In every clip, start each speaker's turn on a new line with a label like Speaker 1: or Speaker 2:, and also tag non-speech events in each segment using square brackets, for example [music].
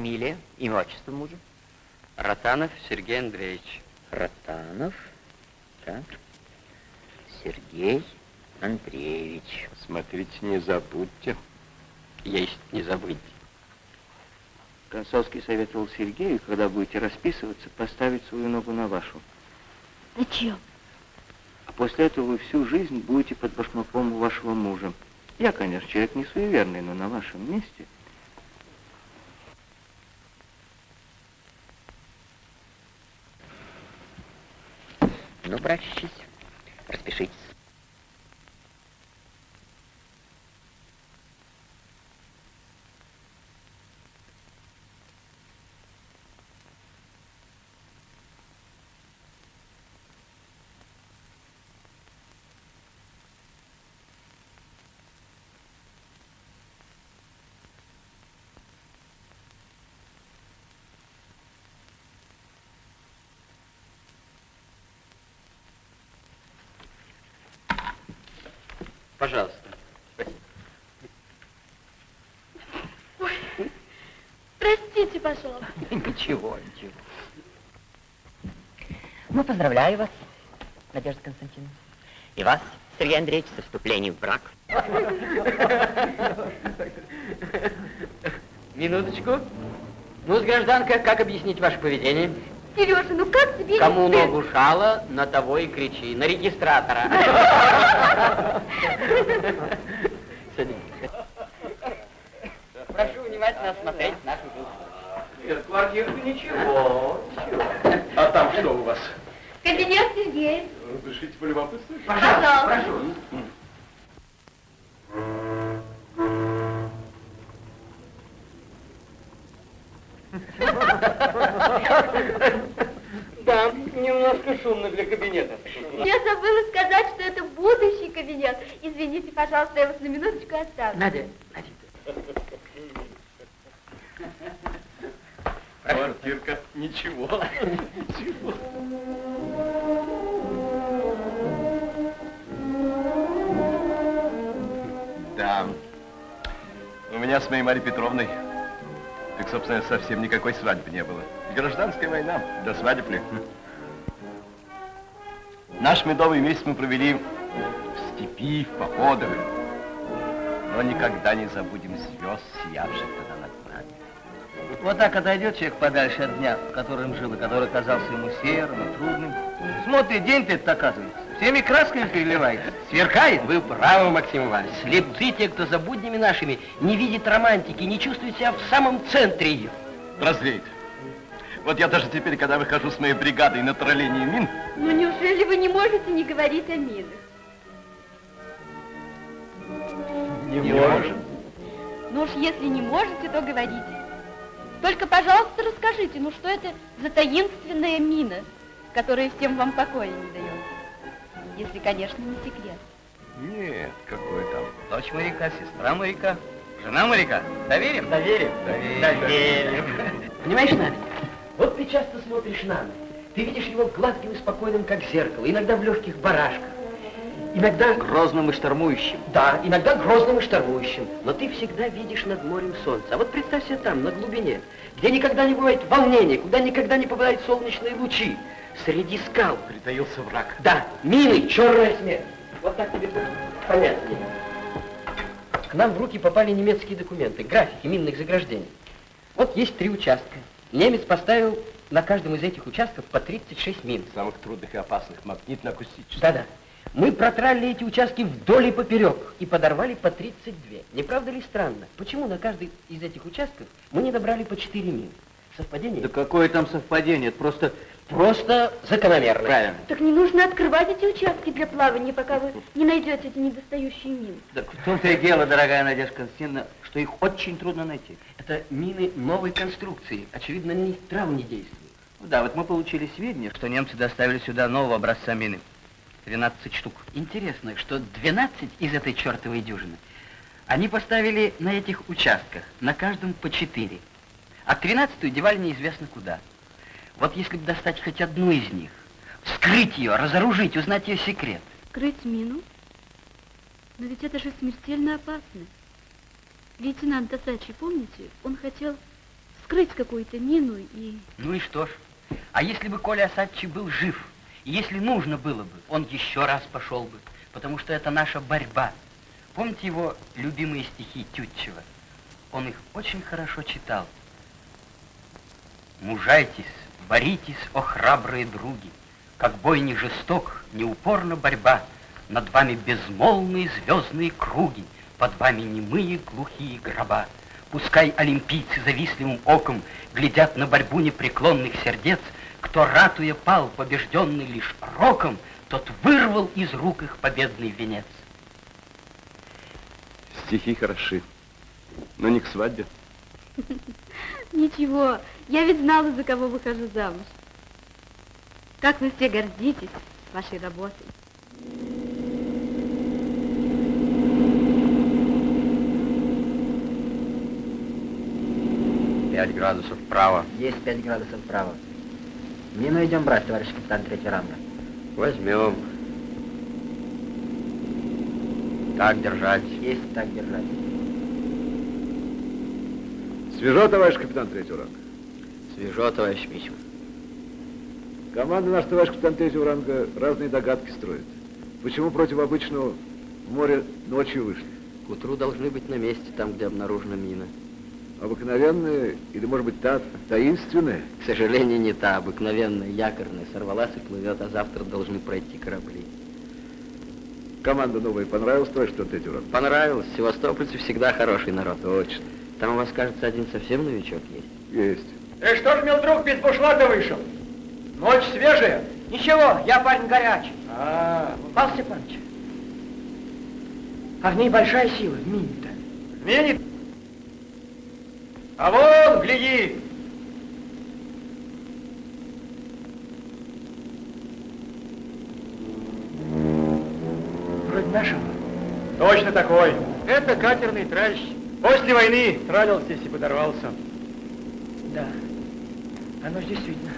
Speaker 1: Фамилия, имя, отчество мужа?
Speaker 2: Ротанов Сергей Андреевич.
Speaker 1: Ротанов. Так. Сергей Андреевич.
Speaker 3: Смотрите, не забудьте.
Speaker 2: Есть, не забыть.
Speaker 4: Консольский советовал Сергею, когда будете расписываться, поставить свою ногу на вашу.
Speaker 5: Зачем?
Speaker 4: А после этого вы всю жизнь будете под башмаком у вашего мужа. Я, конечно, человек не суеверный, но на вашем месте...
Speaker 1: Ну, братчись, распишитесь.
Speaker 2: Пожалуйста.
Speaker 5: Ой, простите, пожалуйста. [laughs]
Speaker 1: Ничего, ничего. Ну, поздравляю вас, Надежда Константиновна. И вас, Сергей Андреевич, со вступлением в брак.
Speaker 2: Минуточку. Ну, гражданка, как объяснить ваше поведение?
Speaker 5: Сережа, ну тебе...
Speaker 2: Кому ногу жало, на того и кричи. На регистратора. Прошу внимательно осмотреть нашу.
Speaker 3: Нет, квартирка ничего, ничего. А там что у вас?
Speaker 5: Кабинет Сергея.
Speaker 3: Разрешите полюбопытствовать?
Speaker 5: Пожалуйста.
Speaker 2: Прошу.
Speaker 5: Пожалуйста, я вас на минуточку оставлю.
Speaker 2: Надя, Надя.
Speaker 3: Квартирка ничего, ничего. Да. У меня с моей Марьей Петровной, так, собственно, совсем никакой свадьбы не было. Гражданская война, до свадеб ли? Наш медовый месяц мы провели степи, в походах. Но никогда не забудем звезд, сиявших тогда над нами.
Speaker 6: Вот так отойдет человек подальше от дня, в котором жил, и который казался ему серым и трудным. Смотрит, день-то этот оказывается, всеми красками переливается, сверкает.
Speaker 2: Вы правы, Максим Иванович. Слепцы те, кто за буднями нашими не видит романтики, не чувствует себя в самом центре ее.
Speaker 3: Прозреет. Вот я даже теперь, когда выхожу с моей бригадой на тролление мин,
Speaker 5: Ну неужели вы не можете не говорить о минах?
Speaker 3: Не, можем.
Speaker 5: Ну уж если не можете, то говорите. Только, пожалуйста, расскажите, ну что это за таинственная мина, которая всем вам покоя не дает? Если, конечно, не секрет.
Speaker 3: Нет, какой там.
Speaker 6: Дочь моряка, сестра моряка, жена моряка. Доверим?
Speaker 2: Доверим?
Speaker 6: Доверим. [laughs]
Speaker 2: Понимаешь, Надя, вот ты часто смотришь на. Ты видишь его гладким и спокойным, как зеркало, иногда в легких барашках, иногда...
Speaker 1: Грозным и штормующим.
Speaker 2: Да, иногда грозным и штормующим, но ты всегда видишь над морем солнце. А вот представь себе там, на глубине, где никогда не бывает волнения, куда никогда не попадают солнечные лучи, среди скал.
Speaker 3: Притаился враг.
Speaker 2: Да, мины, черная смерть. Вот так тебе будет понятнее. К нам в руки попали немецкие документы, графики минных заграждений. Вот есть три участка. Немец поставил на каждом из этих участков по 36 мин.
Speaker 3: Самых трудных и опасных, магнитно-акустических.
Speaker 2: Да-да. Мы протралили эти участки вдоль и поперек и подорвали по 32. Не правда ли странно? Почему на каждый из этих участков мы не добрали по 4 мины? Совпадение?
Speaker 4: Да какое там совпадение? Это просто...
Speaker 2: Просто закономерно.
Speaker 4: Правильно.
Speaker 5: Так не нужно открывать эти участки для плавания, пока вы не найдете эти недостающие мины.
Speaker 6: Так в том-то и дело, дорогая Надежда Константиновна, что их очень трудно найти.
Speaker 2: Это мины новой конструкции. Очевидно, нейтрал не действует.
Speaker 6: Ну да, вот мы получили сведения, что немцы доставили сюда нового образца мины. 12 штук.
Speaker 2: Интересно, что 12 из этой чертовой дюжины они поставили на этих участках, на каждом по 4. А 13 девали неизвестно куда. Вот если бы достать хоть одну из них, вскрыть ее, разоружить, узнать ее секрет.
Speaker 5: Крыть мину? Но ведь это же смертельно опасно. Лейтенант Тасачи, помните, он хотел вскрыть какую-то мину и...
Speaker 7: Ну и что ж? А если бы Коля Осадчий был жив, если нужно было бы, он еще раз пошел бы, потому что это наша борьба. Помните его любимые стихи Тютчева? Он их очень хорошо читал. Мужайтесь, боритесь, о храбрые други, как бой не жесток, не упорна борьба, над вами безмолвные звездные круги, под вами немые глухие гроба. Пускай олимпийцы завистливым оком глядят на борьбу непреклонных сердец, кто, ратуя, пал, побежденный лишь роком, тот вырвал из рук их победный венец.
Speaker 8: Стихи хороши, но не к свадьбе. [laughs]
Speaker 5: Ничего, я ведь знала, за кого выхожу замуж. Как вы все гордитесь вашей работой.
Speaker 7: Пять градусов вправо.
Speaker 6: Есть 5 градусов вправо. Мину идем брать, товарищ капитан третьего ранга.
Speaker 8: Возьмем.
Speaker 7: Так держать.
Speaker 6: Есть так держать.
Speaker 3: Свежо, товарищ капитан третьего ранга.
Speaker 7: Свежо, товарищ Мичман.
Speaker 3: Команда наш товарищ капитан третьего ранга разные догадки строит. Почему против обычного в море ночью вышли?
Speaker 7: К утру должны быть на месте, там, где обнаружена мина.
Speaker 3: Обыкновенные или, может быть, та таинственная?
Speaker 7: К сожалению, не та обыкновенная, якорная. Сорвалась и плывет, а завтра должны пройти корабли.
Speaker 3: Команда новая понравилась, капитан третьего ранга?
Speaker 7: Понравилось. Севастопольцы всегда хороший народ.
Speaker 3: Точно.
Speaker 7: Там у вас, кажется, один совсем новичок есть.
Speaker 3: Есть.
Speaker 9: Ты что ж, мил друг, без бушлата вышел? Ночь свежая? Ничего, я парень горячий. А, Павел Степанович, а в ней большая сила, в мине-то. В мине? А вон, гляди! Вроде нашего. Точно такой. Это катерный тральщ. После войны тралил здесь и подорвался. Да. Оно здесь видно.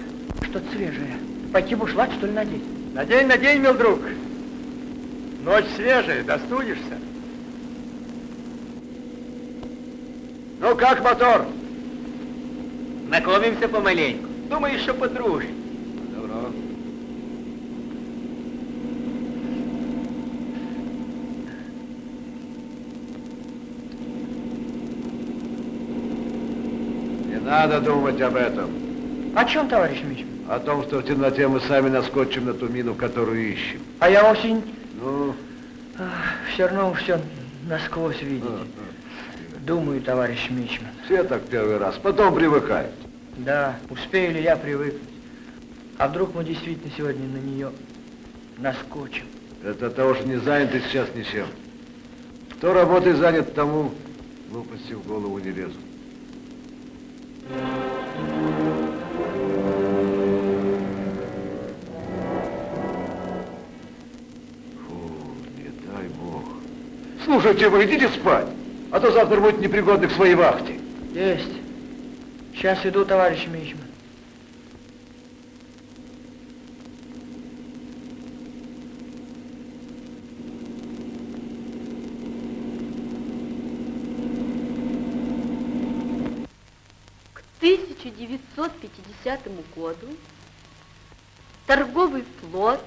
Speaker 9: Что-то свежее. Пойти бушлат, что ли, надеть? Надень, надень, мил друг. Ночь свежая, достудишься. Ну как мотор? Знакомимся помаленьку. Думаю, еще подружим. Добро.
Speaker 3: Не надо думать об этом.
Speaker 9: О чем, товарищ Мичман?
Speaker 3: О том, что в темноте мы сами наскочим на ту мину, которую ищем.
Speaker 9: А я осень
Speaker 3: Ну,
Speaker 9: все равно все насквозь видите. Думаю, товарищ Мичман.
Speaker 3: все так первый раз, потом привыкают.
Speaker 9: Да, успею ли я привыкнуть? А вдруг мы действительно сегодня на нее наскочим?
Speaker 3: Это от того, что не заняты сейчас ничем. Кто работой занят, тому глупости в голову не лезут. Фу, не дай бог. Слушайте, вы идите спать, а то завтра будет непригодны к своей вахте.
Speaker 9: Есть. Сейчас иду, товарищ Мичман.
Speaker 5: К 1950 году торговый флот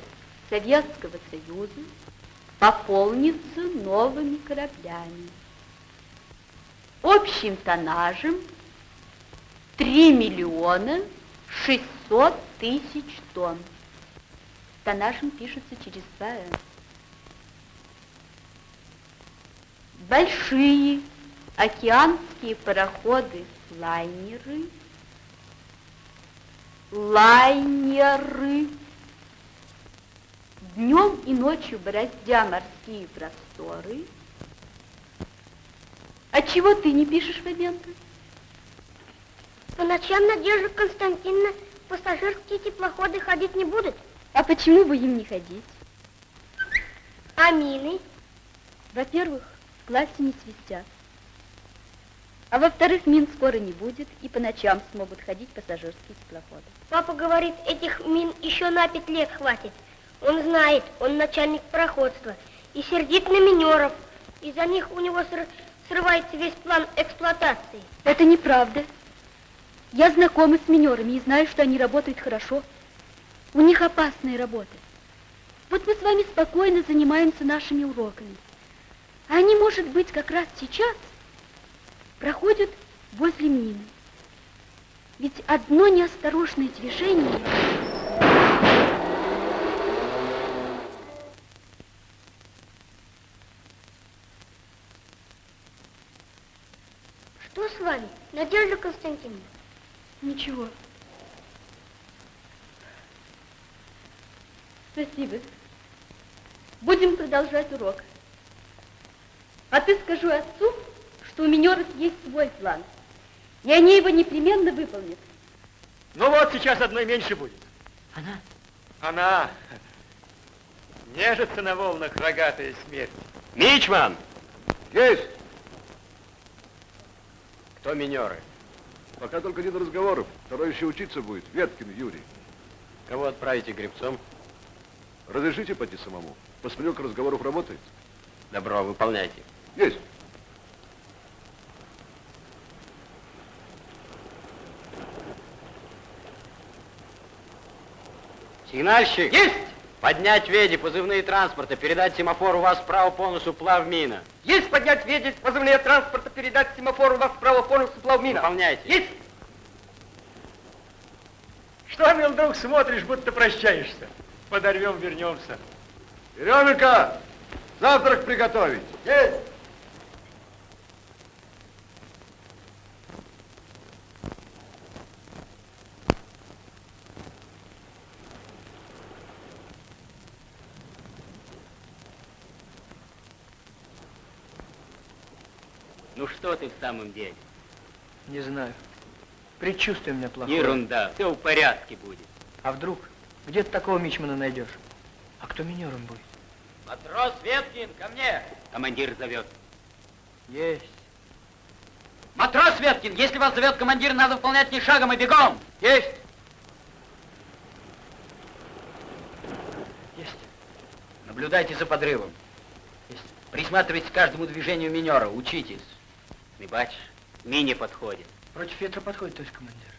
Speaker 5: Советского Союза пополнится новыми кораблями. Общим тоннажем 3 миллиона 600 тысяч тонн. Тоннажем пишется через 2 «Н». Большие океанские пароходы-лайнеры, лайнеры, днем и ночью бороздя морские просторы. А чего ты не пишешь, Фабенко?
Speaker 10: По ночам Надежда Константиновна пассажирские теплоходы ходить не будут.
Speaker 5: А почему бы им не ходить?
Speaker 10: А мины?
Speaker 5: Во-первых, в классе не свистят. А во-вторых, мин скоро не будет, и по ночам смогут ходить пассажирские теплоходы.
Speaker 10: Папа говорит, этих мин еще на пять лет хватит. Он знает, он начальник пароходства. И сердит на минеров. Из-за них у него срывается весь план эксплуатации.
Speaker 5: Это неправда. Я знакома с минерами и знаю, что они работают хорошо. У них опасные работы. Вот мы с вами спокойно занимаемся нашими уроками. А они, может быть, как раз сейчас проходят возле мины. Ведь одно неосторожное движение...
Speaker 10: Что с вами, Надежда Константиновна?
Speaker 5: Ничего. Спасибо. Будем продолжать урок. А ты скажу отцу, что у минеров есть свой план. И они его непременно выполнят.
Speaker 9: Ну вот, сейчас одной меньше будет.
Speaker 6: Она?
Speaker 9: Она нежится на волнах рогатая смерть. Мичман!
Speaker 3: Есть!
Speaker 8: Кто минеры?
Speaker 3: Пока только один разговор. Второй еще учиться будет. Веткин Юрий.
Speaker 8: Кого отправите гребцом?
Speaker 3: Разрешите пойти самому? Посмотрю, как разговоров работает.
Speaker 8: Добро, выполняйте.
Speaker 3: Есть.
Speaker 8: Сигнальщик! Есть! Поднять веди, позывные транспорта, передать семафор у вас справа по носу плавмина.
Speaker 9: Есть поднять веди, позывные транспорта, передать семафор у вас справа по носу плавмина.
Speaker 8: Выполняйте.
Speaker 9: Есть! Что, мил друг, смотришь, будто прощаешься? Подорвем, вернемся.
Speaker 3: Еременко, завтрак приготовить.
Speaker 9: Есть!
Speaker 7: Ну что ты в самом деле?
Speaker 9: Не знаю. Предчувствие у меня плохое.
Speaker 7: Ерунда, все в порядке будет.
Speaker 9: А вдруг? Где ты такого мичмана найдешь? А кто минером будет?
Speaker 7: Матрос Веткин, ко мне! Командир зовет.
Speaker 9: Есть.
Speaker 7: Матрос Веткин, если вас зовет командир, надо выполнять не шагом, а бегом.
Speaker 9: Есть! Есть.
Speaker 7: Наблюдайте за подрывом.
Speaker 9: Есть.
Speaker 7: Присматривайтесь к каждому движению минера, учитесь. Бачишь, мине подходит.
Speaker 9: Против ветра подходит, товарищ командир.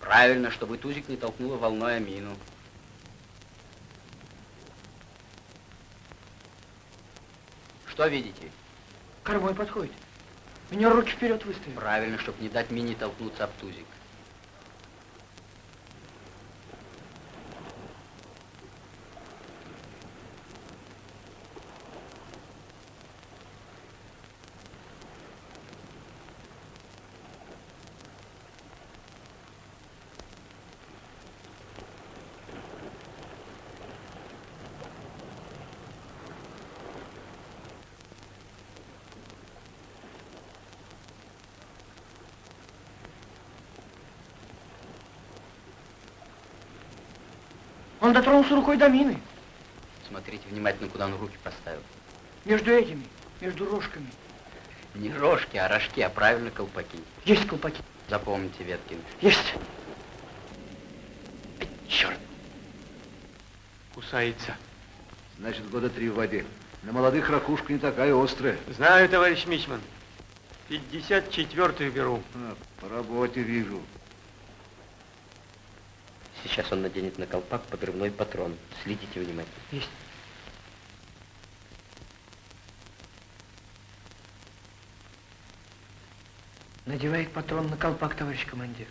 Speaker 7: Правильно, чтобы тузик не толкнуло волной о мину. Что видите?
Speaker 9: Кормой подходит. Минер руки вперед выставил.
Speaker 7: Правильно, чтобы не дать мине толкнуться об тузик.
Speaker 9: Он дотронулся рукой до мины.
Speaker 7: Смотрите внимательно, куда он руки поставил.
Speaker 9: Между этими, между рожками.
Speaker 7: Не рожки, а рожки, а правильно колпаки.
Speaker 9: Есть колпаки.
Speaker 7: Запомните, Веткин.
Speaker 9: Есть.
Speaker 7: Черт!
Speaker 9: Кусается.
Speaker 3: Значит, года три в воде. На молодых ракушка не такая острая.
Speaker 9: Знаю, товарищ Мичман. 54-ю беру.
Speaker 3: А, по работе вижу.
Speaker 6: Сейчас он наденет на колпак подрывной патрон. Следите внимательно.
Speaker 9: Есть. Надевает патрон на колпак, товарищ командир.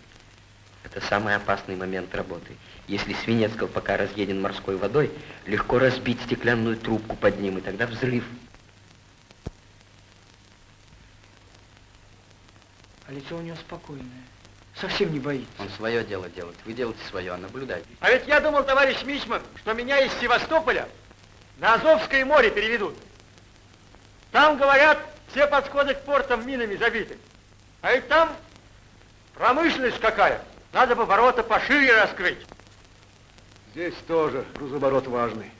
Speaker 6: Это самый опасный момент работы. Если свинец колпака разъеден морской водой, легко разбить стеклянную трубку под ним, и тогда взрыв.
Speaker 9: А лицо у него спокойное. Совсем не боится.
Speaker 7: Он свое дело делает. Вы делаете свое, а наблюдайте.
Speaker 9: А ведь я думал, товарищ Мичман, что меня из Севастополя на Азовское море переведут. Там, говорят, все подходы к портам минами забиты. А ведь там промышленность какая. Надо бы ворота пошире раскрыть.
Speaker 3: Здесь тоже грузооборот важный.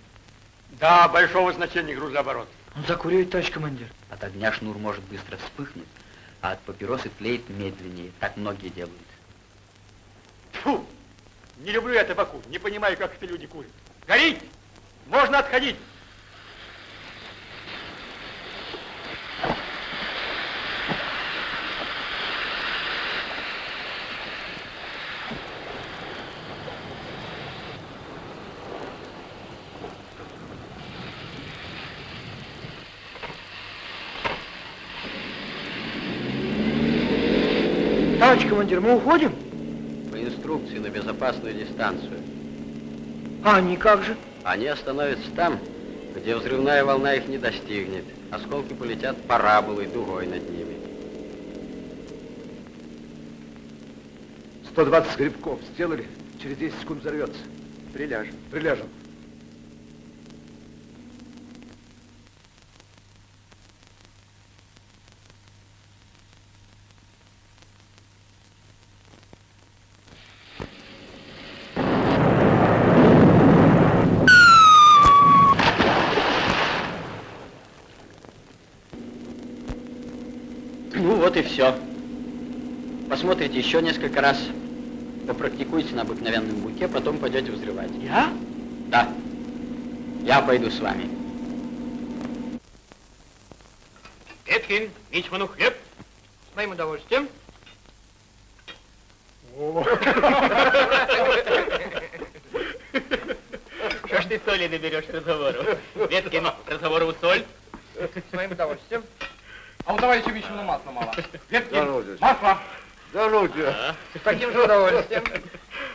Speaker 9: Да, большого значения грузооборот.
Speaker 11: Он закуривает, товарищ командир.
Speaker 7: От огня шнур может быстро вспыхнуть, а от папиросы тлеет медленнее. Так многие делают.
Speaker 9: Фу! Не люблю я табаку, не понимаю, как это люди курят. Горит! Можно отходить! Товарищ командир, мы уходим?
Speaker 7: По инструкции на безопасную дистанцию.
Speaker 9: А они как же?
Speaker 7: Они остановятся там, где взрывная волна их не достигнет. Осколки полетят параболой, дугой над ними.
Speaker 3: 120 грибков сделали, через 10 секунд взорвется.
Speaker 9: Приляжем.
Speaker 3: Приляжем.
Speaker 7: Ну вот и все. Посмотрите еще несколько раз. Попрактикуйте на обыкновенном буке, потом пойдете взрывать.
Speaker 9: Я?
Speaker 7: Да. Я пойду с вами.
Speaker 9: Веткин, Мичману хлеб. С моим удовольствием. [laughs]
Speaker 7: Что ж ты соли наберешь разговору? Веткин, разговору соль.
Speaker 9: С моим удовольствием. А у товарища Мичмана масла мало. Веткин,
Speaker 3: дядь.
Speaker 9: масло.
Speaker 3: Да ну тебя.
Speaker 9: С таким же удовольствием.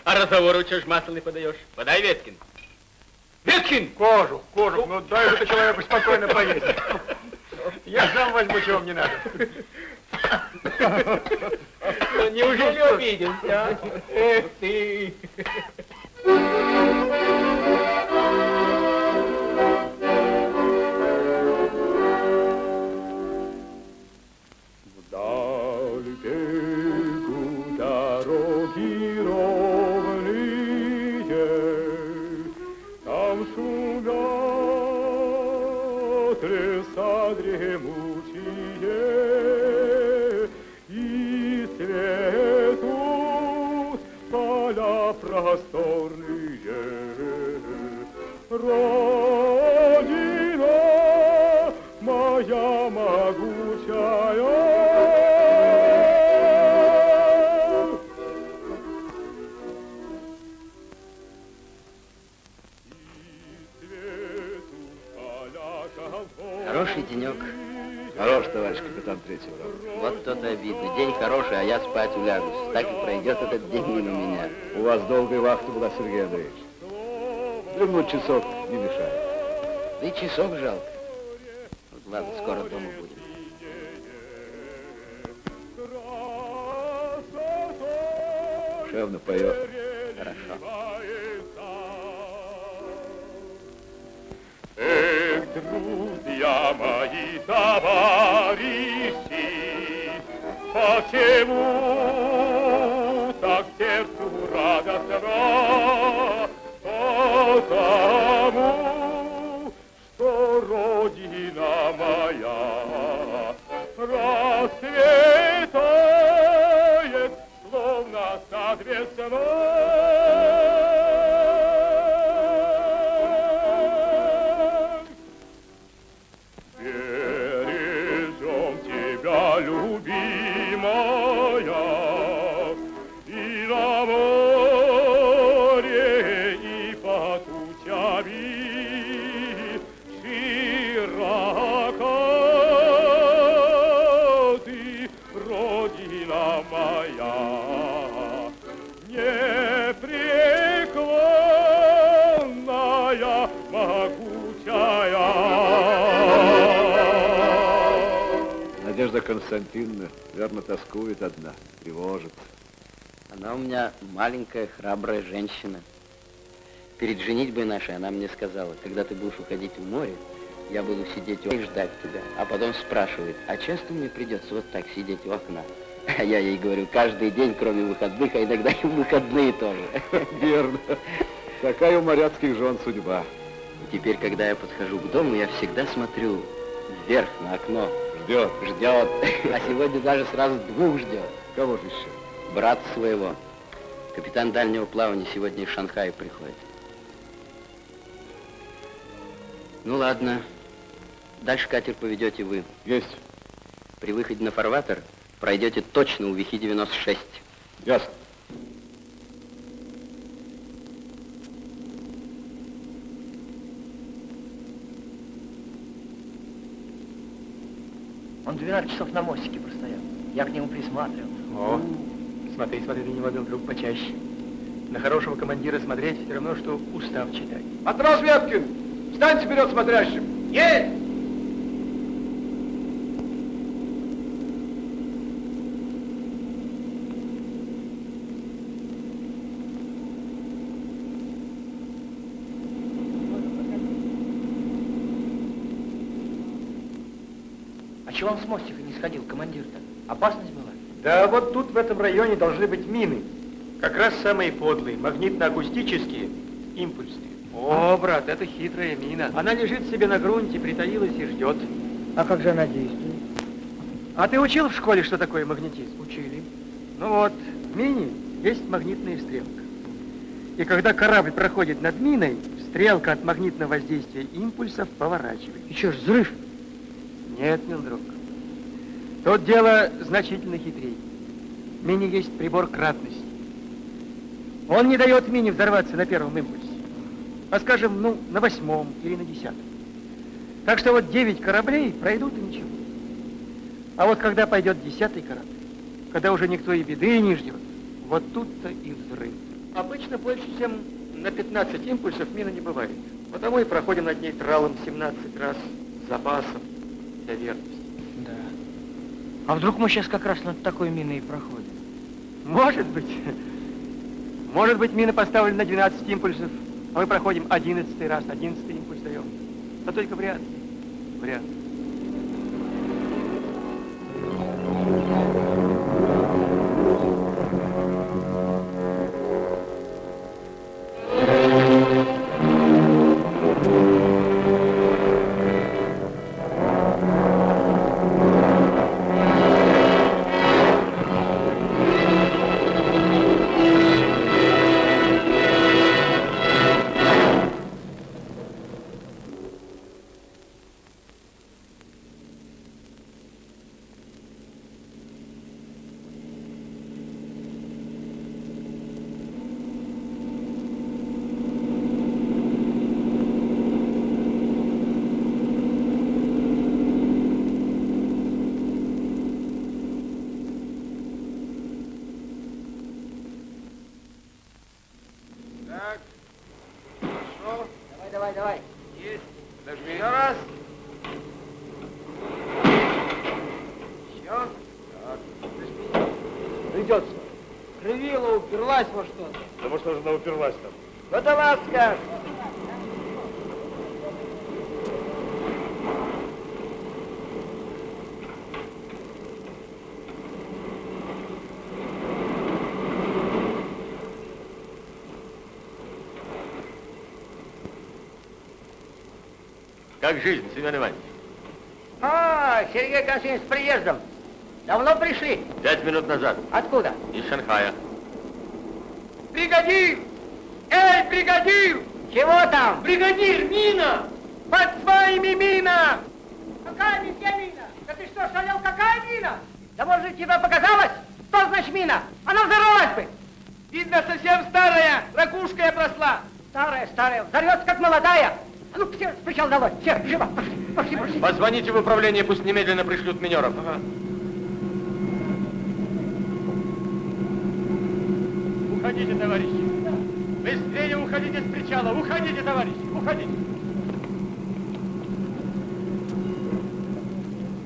Speaker 7: А разговору что ж масло не подаешь? Подай, Веткин.
Speaker 9: Веткин! Кожу, кожу. Ну дай же ты человеку спокойно поесть. Я сам возьму, чего мне надо.
Speaker 7: Неужели обиделся? а? Эх ты!
Speaker 11: Родина моя могучая,
Speaker 7: Хороший денек.
Speaker 3: Хорош, товарищ капитан третьего ранга.
Speaker 7: Вот то-то обидно. День хороший, а я спать улягусь. Так и пройдет этот день мимо меня.
Speaker 3: У вас долгая вахта была, Сергей Андреевич. Дремнуть часок не мешает.
Speaker 7: Да и часок жалко. Вот ладно, скоро дома будем.
Speaker 3: Шевно поет.
Speaker 7: Хорошо.
Speaker 11: Эх, друзья мои, товарищи, Почему так сердцу радостно? Потому, моя расцветает, словно сад весной.
Speaker 3: Константиновна верно тоскует одна, тревожится.
Speaker 7: Она у меня маленькая, храбрая женщина. Перед женитьбой нашей она мне сказала, когда ты будешь уходить в море, я буду сидеть у и ждать тебя. А потом спрашивает, а часто мне придется вот так сидеть у окна? А я ей говорю, каждый день, кроме выходных, а иногда и в выходные тоже.
Speaker 3: Верно. Такая у моряцких жен судьба.
Speaker 7: И теперь, когда я подхожу к дому, я всегда смотрю вверх на окно.
Speaker 3: Ждет.
Speaker 7: Ждет. [laughs] А сегодня даже сразу двух ждет.
Speaker 3: Кого же еще?
Speaker 7: Брат своего. Капитан дальнего плавания сегодня из Шанхая приходит. Ну ладно. Дальше катер поведете вы.
Speaker 3: Есть.
Speaker 7: При выходе на фарватер пройдете точно у Вихи-96.
Speaker 3: Ясно.
Speaker 9: 12 часов на мостике простоял. Я к нему присматривал.
Speaker 8: О, Смотри, смотри, ты не водил друг почаще. На хорошего командира смотреть все равно, что устав читать.
Speaker 3: Матрос Веткин, встаньте вперед смотрящим.
Speaker 8: Есть!
Speaker 12: А чего он с мостика не сходил, командир-то? Опасность была?
Speaker 8: Да вот тут в этом районе должны быть мины. Как раз самые подлые, магнитно-акустические, импульсные. О, брат, это хитрая мина. Она лежит себе на грунте, притаилась и ждет.
Speaker 13: А как же она действует?
Speaker 8: А ты учил в школе, что такое магнетизм?
Speaker 13: Учили.
Speaker 8: Ну вот, в мине есть магнитная стрелка. И когда корабль проходит над миной, стрелка от магнитного воздействия импульсов поворачивает.
Speaker 13: И что ж, взрыв?
Speaker 8: Нет, мил друг. Тут дело значительно хитрее. В мине есть прибор кратности. Он не дает мине взорваться на первом импульсе, а, скажем, ну, на восьмом или на десятом. Так что вот девять кораблей пройдут и ничего. А вот когда пойдет десятый корабль, когда уже никто и беды не ждет, вот тут-то и взрыв. Обычно больше, чем на 15 импульсов мина не бывает. Потому и проходим над ней тралом 17 раз с запасом для верности.
Speaker 13: Да. А вдруг мы сейчас как раз над такой миной и проходим?
Speaker 8: Может быть. Может быть, мина поставлена на 12 импульсов, а мы проходим 11 раз, 11 импульс даем. Но только вряд ли. Вряд ли.
Speaker 14: Семен Иванович?
Speaker 12: А, Сергей Константинович, с приездом. Давно пришли?
Speaker 14: Пять минут назад.
Speaker 12: Откуда?
Speaker 14: Из Шанхая.
Speaker 8: Бригадир! Эй, бригадир!
Speaker 12: Чего там?
Speaker 8: Бригадир, мина! Под своими мина!
Speaker 12: Какая мина? Да ты что, шалел, какая мина? Да может, тебе показалось? Что значит мина? Она взорвалась бы.
Speaker 8: Видно, совсем старая, ракушкой обросла.
Speaker 12: Старая, старая, взорвется, как молодая. А ну, все, причал долой, все, живо, пошли, пошли, пошли.
Speaker 14: Позвоните в управление, пусть немедленно пришлют минеров.
Speaker 8: Уходите, товарищи. Быстрее уходите с причала. Уходите, товарищи, уходите.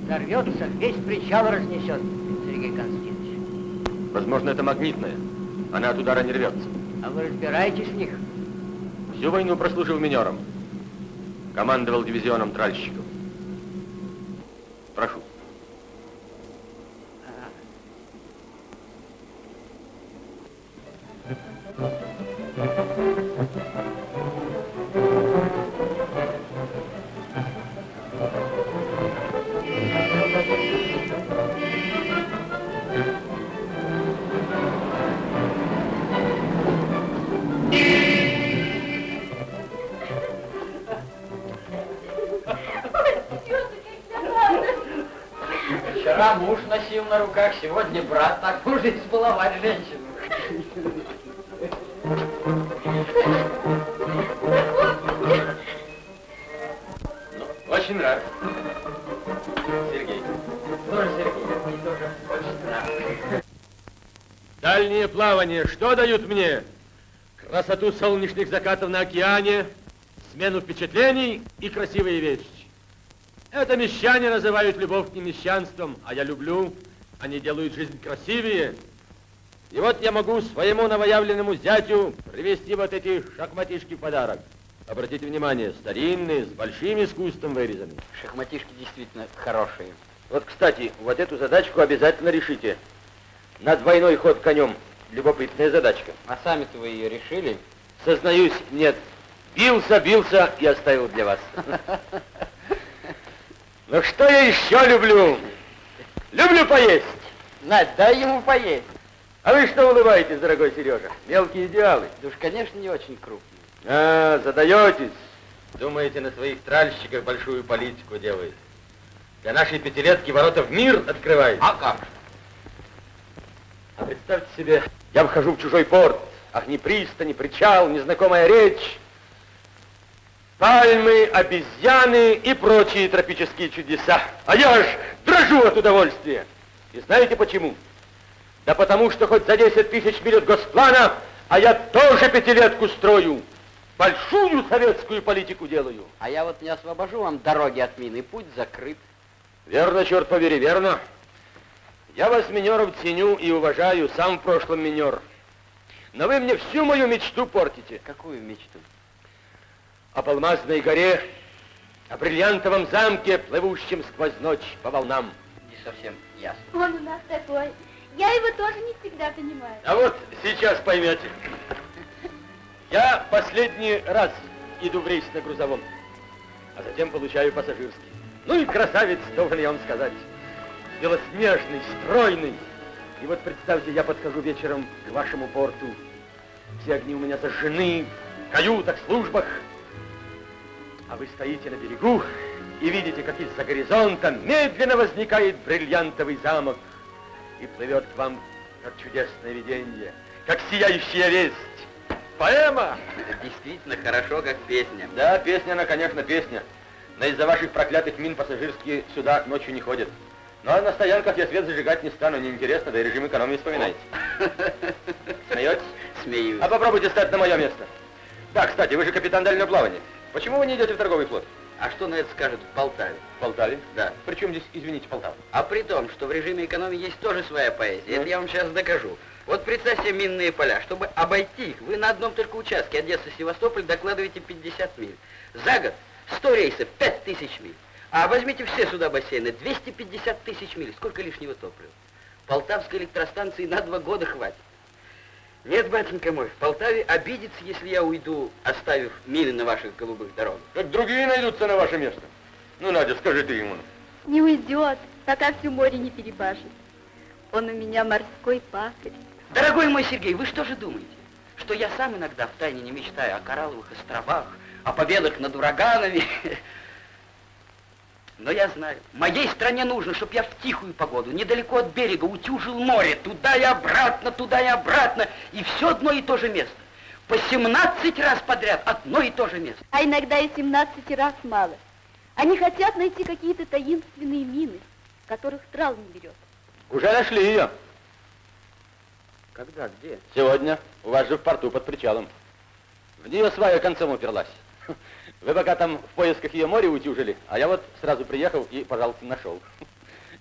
Speaker 12: Взорвется, весь причал разнесет, Сергей Константинович.
Speaker 14: Возможно, это магнитная. Она от удара не рвется.
Speaker 12: А вы разбираетесь в них?
Speaker 14: Всю войну прослужил минером. Командовал дивизионом тральщиков. Прошу.
Speaker 12: Руках, сегодня брат. Так можно избаловать женщину.
Speaker 14: Ну, очень рад. Сергей.
Speaker 12: Тоже, Сергей, мне тоже очень нравится.
Speaker 14: Дальние плавания что дают мне? Красоту солнечных закатов на океане, смену впечатлений и красивые вещи. Это мещане называют любовь не мещанством, а я люблю. Они делают жизнь красивее. И вот я могу своему новоявленному зятю привезти вот эти шахматишки в подарок. Обратите внимание, старинные, с большим искусством вырезаны.
Speaker 7: Шахматишки действительно хорошие.
Speaker 14: Вот, кстати, вот эту задачку обязательно решите. На двойной ход конем. Любопытная задачка.
Speaker 7: А сами-то вы ее решили?
Speaker 14: Сознаюсь, нет. Бился, бился и оставил для вас. [laughs] Ну что я еще люблю? Люблю поесть.
Speaker 7: Надь, дай ему поесть.
Speaker 14: А вы что улыбаетесь, дорогой Сережа? Мелкие идеалы.
Speaker 7: Да уж, конечно, не очень крупные.
Speaker 14: А, задаетесь. Думаете, на своих тральщиках большую политику делаете. Для нашей пятилетки ворота в мир открываете.
Speaker 7: А как?
Speaker 14: А представьте себе, я вхожу в чужой порт. Ах, ни пристань, ни причал, незнакомая речь. Пальмы, обезьяны и прочие тропические чудеса. А я аж дрожу от удовольствия. И знаете почему? Да потому что хоть за 10 тысяч миль от госплана, а я тоже пятилетку строю. Большую советскую политику делаю.
Speaker 7: А я вот не освобожу вам дороги от мины, путь закрыт.
Speaker 14: Верно, черт побери, верно. Я вас, минеров, ценю и уважаю, сам в прошлом минер. Но вы мне всю мою мечту портите.
Speaker 7: Какую мечту?
Speaker 14: О Алмазной горе, о бриллиантовом замке, плывущем сквозь ночь по волнам.
Speaker 7: Не совсем ясно.
Speaker 5: Он у нас такой. Я его тоже не всегда понимаю.
Speaker 14: А вот сейчас поймете. Я последний раз иду в рейс на грузовом, а затем получаю пассажирский. Ну и красавец, должен я вам сказать. Белоснежный, стройный. И вот представьте, я подхожу вечером к вашему порту. Все огни у меня зажжены, в каютах, службах. А вы стоите на берегу и видите, как из-за горизонта медленно возникает бриллиантовый замок и плывет к вам, как чудесное видение, как сияющая весть. Поэма!
Speaker 7: Действительно хорошо, как песня.
Speaker 14: Да, песня она, конечно, песня. Но из-за ваших проклятых мин пассажирские сюда ночью не ходят. Ну, а на стоянках я свет зажигать не стану, неинтересно, да и режим экономии вспоминайте. [laughs] Смеетесь?
Speaker 7: Смеюсь.
Speaker 14: А попробуйте стать на мое место. Да, кстати, вы же капитан дальнего плавания. Почему вы не идете в торговый флот?
Speaker 7: А что на это скажут в Полтаве?
Speaker 14: В Полтаве?
Speaker 7: Да.
Speaker 14: Причем здесь, извините, Полтава?
Speaker 7: А при том, что в режиме экономии есть тоже своя поэзия. Это я вам сейчас докажу. Вот представьте себе минные поля. Чтобы обойти их, вы на одном только участке Одесса-Севастополь докладываете 50 миль. За год 100 рейсов, 5000 миль. А возьмите все суда бассейны, 250 тысяч миль. Сколько лишнего топлива? Полтавской электростанции на два года хватит. Нет, батенька мой, в Полтаве обидится, если я уйду, оставив мины на ваших голубых дорогах.
Speaker 14: Так другие найдутся на ваше место. Ну, Надя, скажи ты ему.
Speaker 5: Не уйдет, пока всю море не перебашит. Он у меня морской пахарь.
Speaker 7: Дорогой мой Сергей, вы что же думаете? Что я сам иногда втайне не мечтаю о коралловых островах, о победах над ураганами? [laughs] Но я знаю, моей стране нужно, чтобы я в тихую погоду, недалеко от берега, утюжил море, туда и обратно, туда и обратно, и все одно и то же место. По 17 раз подряд одно и то же место.
Speaker 5: А иногда и 17 раз мало. Они хотят найти какие-то таинственные мины, которых трал не берет.
Speaker 14: Уже нашли ее.
Speaker 7: Когда, где?
Speaker 14: Сегодня. У вас же в порту под причалом. В нее свая концом уперлась. Вы пока там в поисках ее море утюжили, а я вот сразу приехал и, пожалуйста, нашел.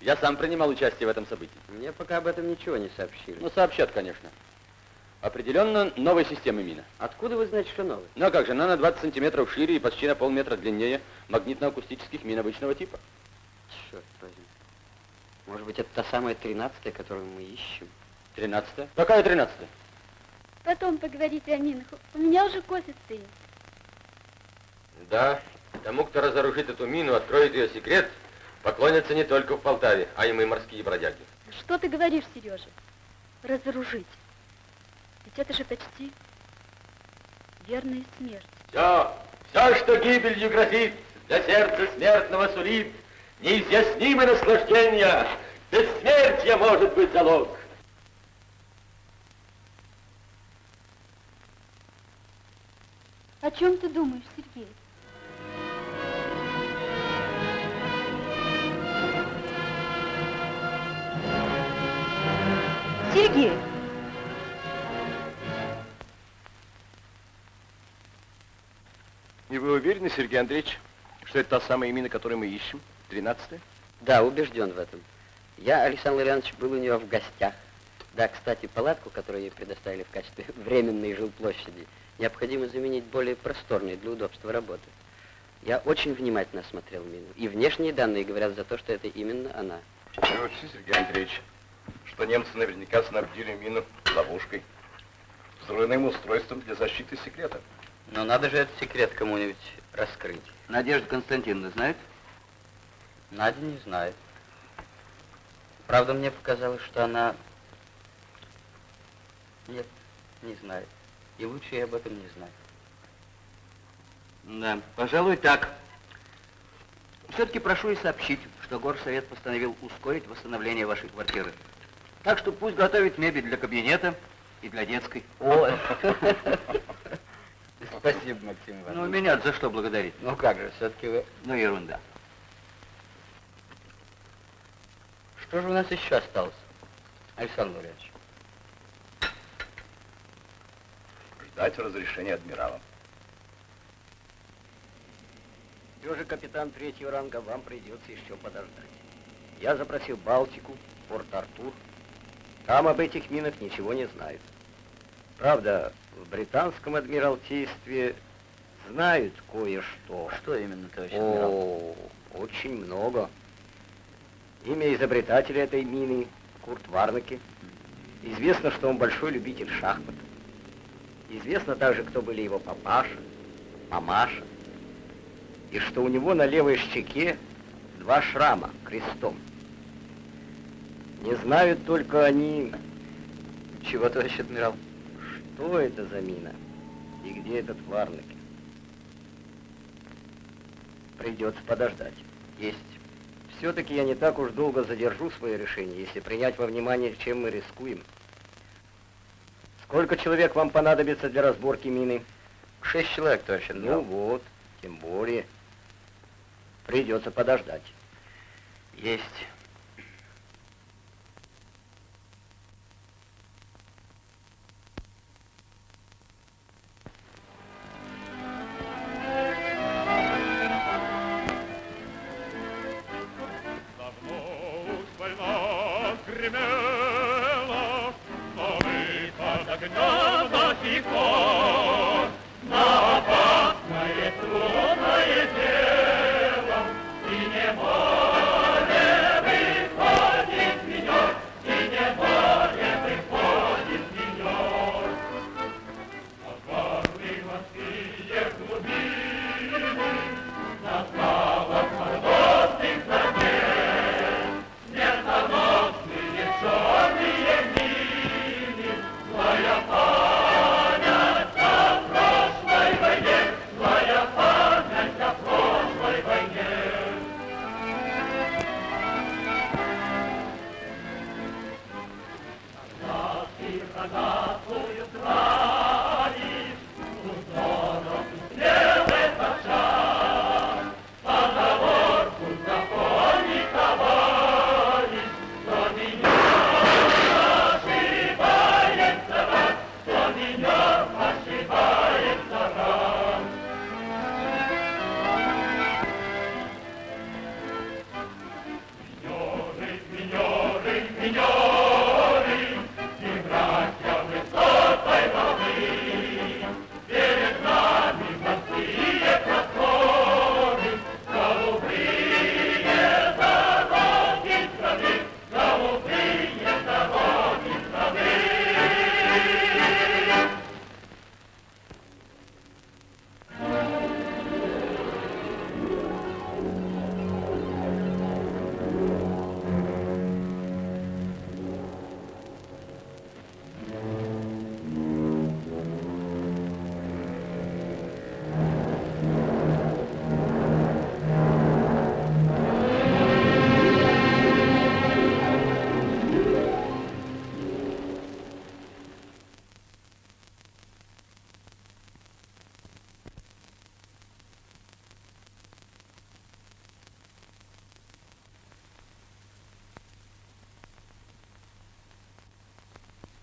Speaker 14: Я сам принимал участие в этом событии.
Speaker 7: Мне пока об этом ничего не сообщили.
Speaker 14: Ну, сообщат, конечно. Определенно новой системы мина.
Speaker 7: Откуда вы знаете, что новый?
Speaker 14: Ну, а как же, она на 20 сантиметров шире и почти на полметра длиннее магнитно-акустических мин обычного типа.
Speaker 7: Черт возьми. Может быть, это та самая тринадцатая, которую мы ищем?
Speaker 14: Тринадцатая? Какая тринадцатая?
Speaker 5: Потом поговорите о минах. У меня уже кофе стоит.
Speaker 14: Да, тому, кто разоружит эту мину, откроет ее секрет, поклонятся не только в Полтаве, а и мы морские бродяги.
Speaker 5: Что ты говоришь, Сережа? Разоружить. Ведь это же почти верная смерть.
Speaker 14: Все, все, что гибелью грозит, для сердца смертного сулит, неизъяснимое наслаждение, бессмертие может быть залог.
Speaker 5: О чем ты думаешь, Сергей? Сергей.
Speaker 3: И вы уверены, Сергей Андреевич, что это та самая именно, которую мы ищем? Тринадцатая?
Speaker 7: Да, убежден в этом. Я, Александр Иванович, был у нее в гостях. Да, кстати, палатку, которую ей предоставили в качестве [laughs] временной жилплощади, необходимо заменить более просторной для удобства работы. Я очень внимательно осмотрел мину. И внешние данные говорят за то, что это именно она.
Speaker 3: Ну, Сергей Андреевич, что немцы наверняка снабдили мину ловушкой, взрывным устройством для защиты секрета.
Speaker 7: Но надо же этот секрет кому-нибудь раскрыть.
Speaker 6: Надежда Константиновна знает?
Speaker 7: Надя не знает. Правда, мне показалось, что она... Нет, не знает. И лучше ей об этом не знать.
Speaker 6: Да, пожалуй, так. Все-таки прошу и сообщить, что горсовет постановил ускорить восстановление вашей квартиры. Так что пусть готовит мебель для кабинета и для детской.
Speaker 7: О, [laughs] спасибо, Максим Иванович.
Speaker 6: Ну, меня за что благодарить?
Speaker 7: Ну как же, все-таки вы...
Speaker 6: Ну, ерунда.
Speaker 7: Что же у нас еще осталось, Александр Владимирович?
Speaker 3: Ждать разрешения адмирала.
Speaker 2: Все же, капитан третьего ранга, вам придется еще подождать. Я запросил Балтику, Порт-Артур. Там об этих минах ничего не знают. Правда, в британском адмиралтействе знают кое-что.
Speaker 7: Что именно, товарищ адмирал?
Speaker 2: О, очень много. Имя изобретателя этой мины Курт Варнаке. Известно, что он большой любитель шахмат. Известно также, кто были его папаша, мамаша. И что у него на левой щеке два шрама крестом. Не знают только они,
Speaker 7: Чего, товарищ адмирал?
Speaker 2: что это за мина и где этот Варнаке. Придется подождать.
Speaker 7: Есть.
Speaker 2: Все-таки я не так уж долго задержу свое решение, если принять во внимание, чем мы рискуем. Сколько человек вам понадобится для разборки мины?
Speaker 7: Шесть человек, товарищ
Speaker 2: Ну
Speaker 7: адмирал.
Speaker 2: вот, тем более. Придется подождать.
Speaker 7: Есть.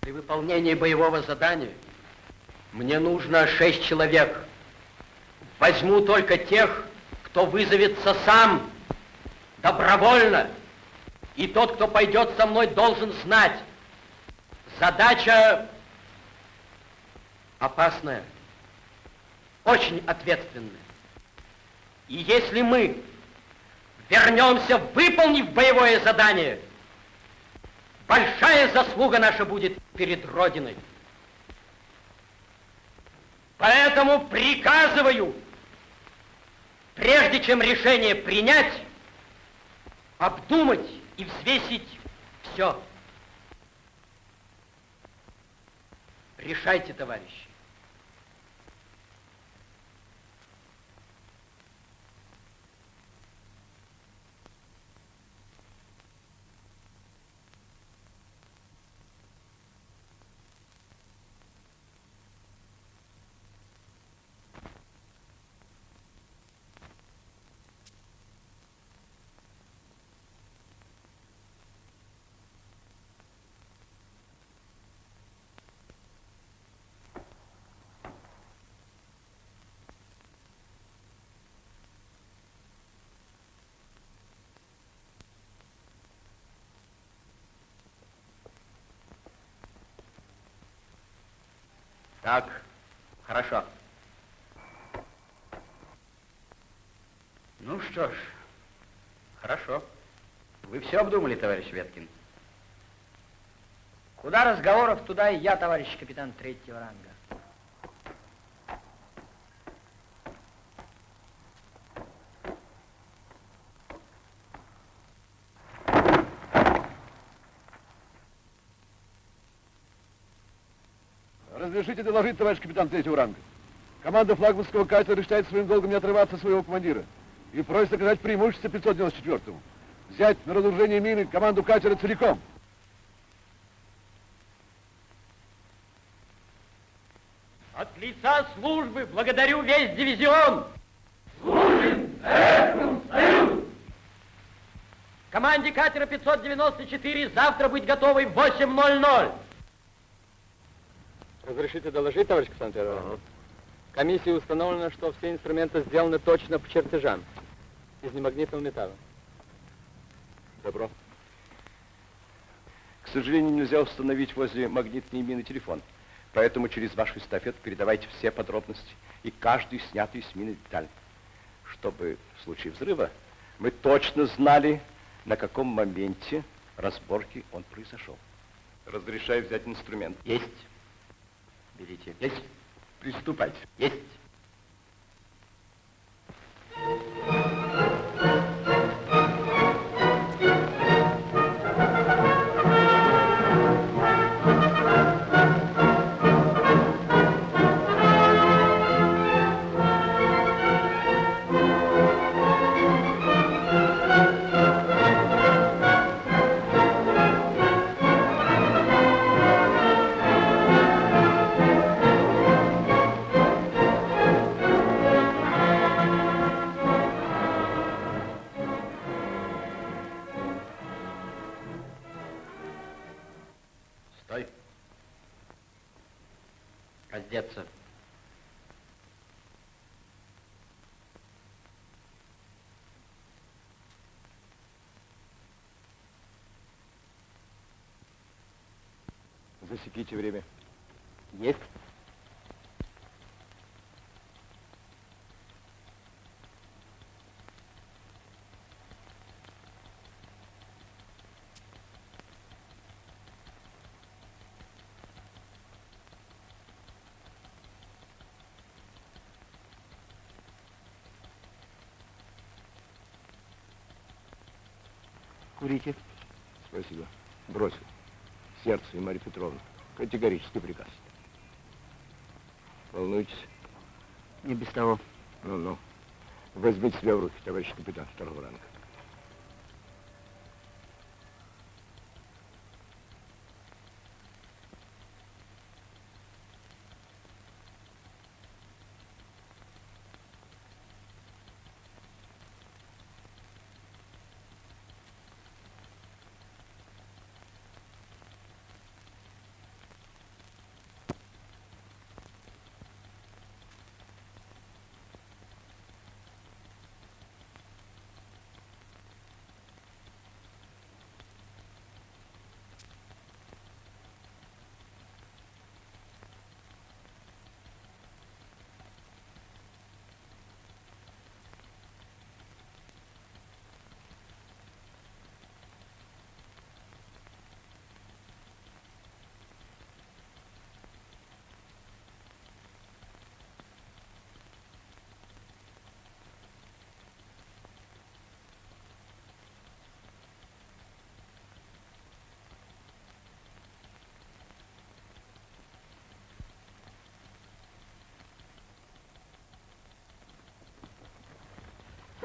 Speaker 2: При выполнении боевого задания мне нужно шесть человек.
Speaker 15: Возьму только тех, кто вызовется сам, добровольно. И тот, кто пойдет со мной, должен знать, задача опасная, очень ответственная. И если мы вернемся, выполнив боевое задание, большая заслуга наша будет Родиной. Поэтому приказываю, прежде чем решение принять, обдумать и взвесить все. Решайте, товарищи. Так, хорошо. Ну что ж, хорошо. Вы все обдумали, товарищ Веткин?
Speaker 12: Куда разговоров, туда и я, товарищ капитан третьего ранга.
Speaker 16: Разрешите доложить, товарищ капитан третьего ранга. Команда флагманского катера считает своим долгом не отрываться от своего командира и просит оказать преимущество 594-му. Взять на разоружение мины команду катера целиком.
Speaker 15: От лица службы благодарю весь дивизион.
Speaker 17: Служим Советскому Союзу!
Speaker 15: Команде катера 594 завтра быть готовой в 8.00.
Speaker 18: Разрешите доложить, товарищ Капитан Первого? Комиссии установлено, что все инструменты сделаны точно по чертежам из немагнитного металла.
Speaker 3: Добро. К сожалению, нельзя установить возле магнитной мины телефон. Поэтому через вашу эстафету передавайте все подробности и каждую снятую с мины деталь, чтобы в случае взрыва мы точно знали, на каком моменте разборки он произошел. Разрешаю взять инструмент.
Speaker 7: Есть. Берите.
Speaker 3: Есть. Приступайте.
Speaker 7: Есть.
Speaker 3: Засеките время.
Speaker 7: Есть.
Speaker 12: Курите.
Speaker 3: Спасибо. Бросил. Сердце и Марья Петровна. Категорический приказ. Волнуйтесь?
Speaker 12: Не без того.
Speaker 3: Ну-ну. Возьмите себя в руки, товарищ капитан второго ранга.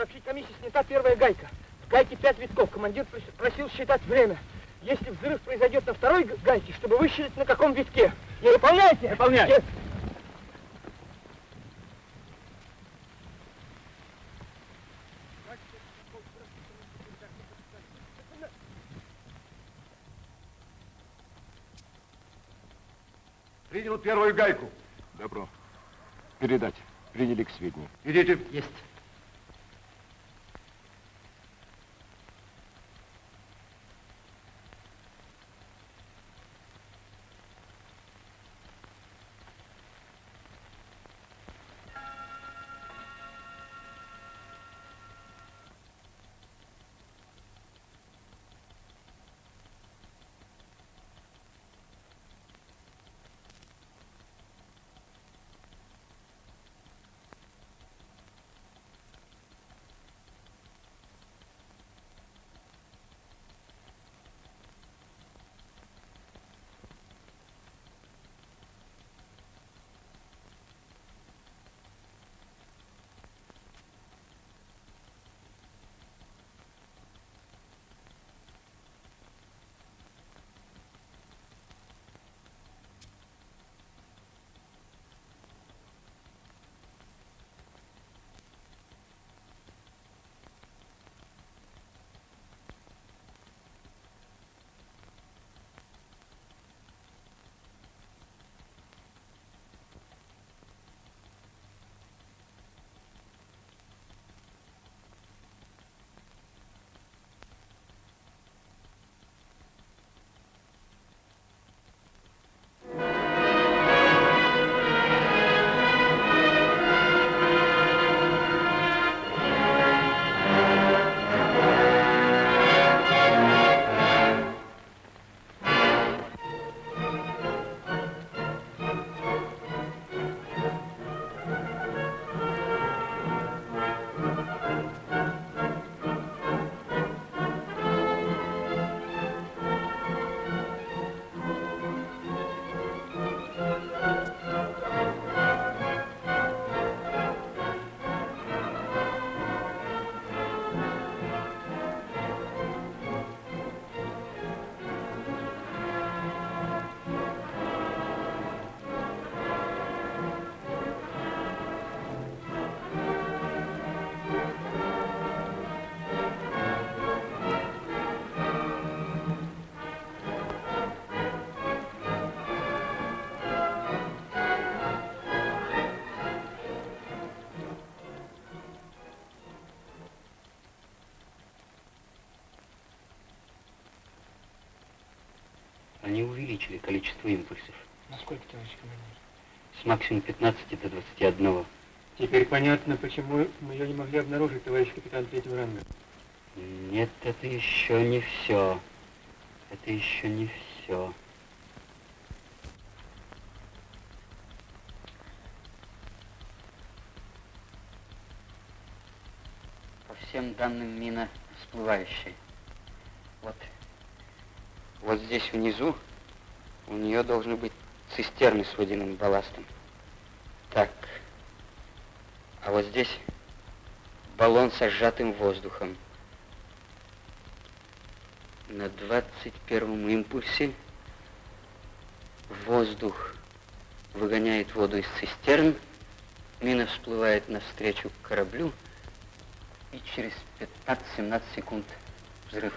Speaker 19: Сообщить комиссии снята первая гайка. В гайке пять витков. Командир просил считать время. Если взрыв произойдет на второй гайке, чтобы высчитать на каком витке. Не выполняете?
Speaker 20: Выполняю.
Speaker 21: Принял первую гайку.
Speaker 3: Добро. Передать. Приняли к сведению.
Speaker 21: Идите.
Speaker 22: Есть.
Speaker 7: Они увеличили количество импульсов.
Speaker 19: Насколько, товарищ командир?
Speaker 7: С максимум 15 до 21.
Speaker 19: Теперь понятно, почему мы ее не могли обнаружить, товарищ капитан третьего ранга.
Speaker 7: Нет, это еще не все. Это еще не все.
Speaker 22: По всем данным мина всплывающая. Вот.
Speaker 7: Вот здесь внизу у нее должны быть цистерны с водяным балластом. Так. А вот здесь баллон со сжатым воздухом. На 21 импульсе воздух выгоняет воду из цистерн, мина всплывает навстречу кораблю, и через 15-17 секунд взрыв.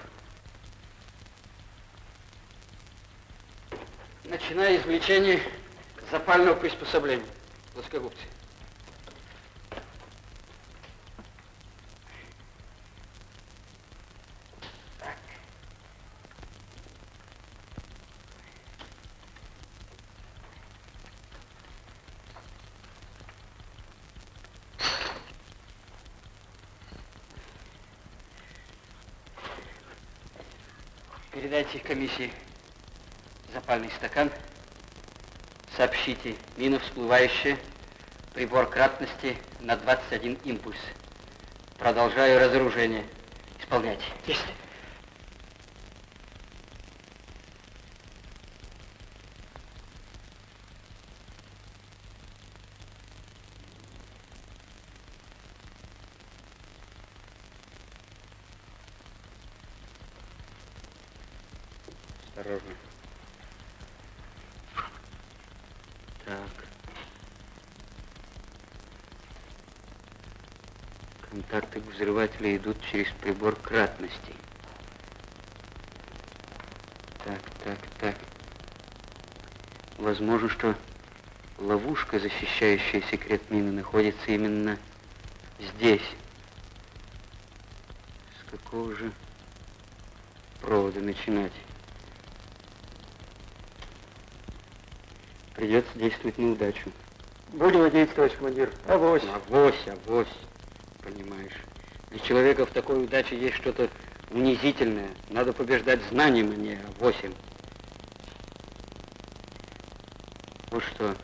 Speaker 22: Начиная извлечение запального приспособления. Плоскогубцы. Передайте комиссии запальный стакан. Сообщите, мина всплывающая, прибор кратности на 21 импульс. Продолжаю разоружение. Исполняйте. Есть.
Speaker 7: Контакты взрывателя идут через прибор кратности. Так, так, так. Возможно, что ловушка, защищающая секрет мины, находится именно здесь. С какого же провода начинать? Придется действовать на удачу.
Speaker 19: Будем надеяться, товарищ командир. Авось.
Speaker 7: Авось, авось, понимаешь. Для человека в такой удаче есть что-то унизительное. Надо побеждать знанием, а не авосем. Вот что,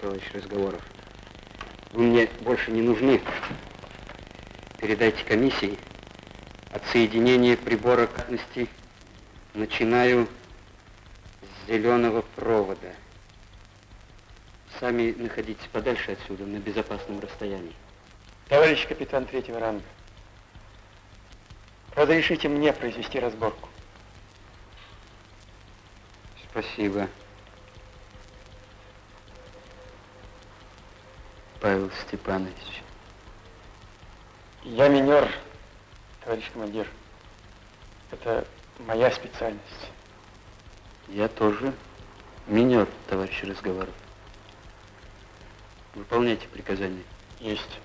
Speaker 7: товарищ Разговоров, вы мне больше не нужны. Передайте комиссии отсоединение прибора кратности. Начинаю с зеленого провода. Сами находитесь подальше отсюда, на безопасном расстоянии.
Speaker 19: Товарищ капитан третьего ранга, разрешите мне произвести разборку.
Speaker 7: Спасибо. Павел Степанович.
Speaker 19: Я минер, товарищ командир. Это моя специальность.
Speaker 7: Я тоже минер, товарищ Разговоров. Выполняйте приказания.
Speaker 19: Есть.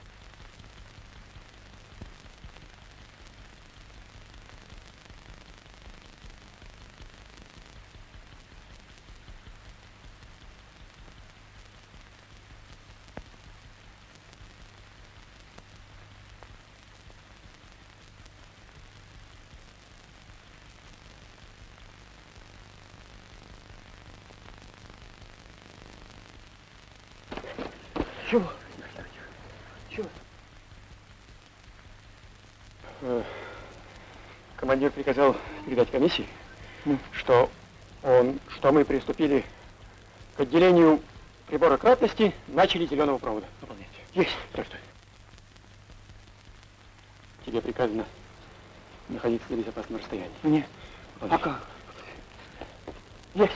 Speaker 23: Чего?
Speaker 19: Чего? Э, Командир приказал передать комиссии, что он, что мы приступили к отделению прибора кратности, начали зеленого провода. Выполнять. Есть. Что. Тебе приказано находиться на безопасном расстоянии.
Speaker 23: Мне?
Speaker 19: Выполняй.
Speaker 23: А как?
Speaker 19: Есть.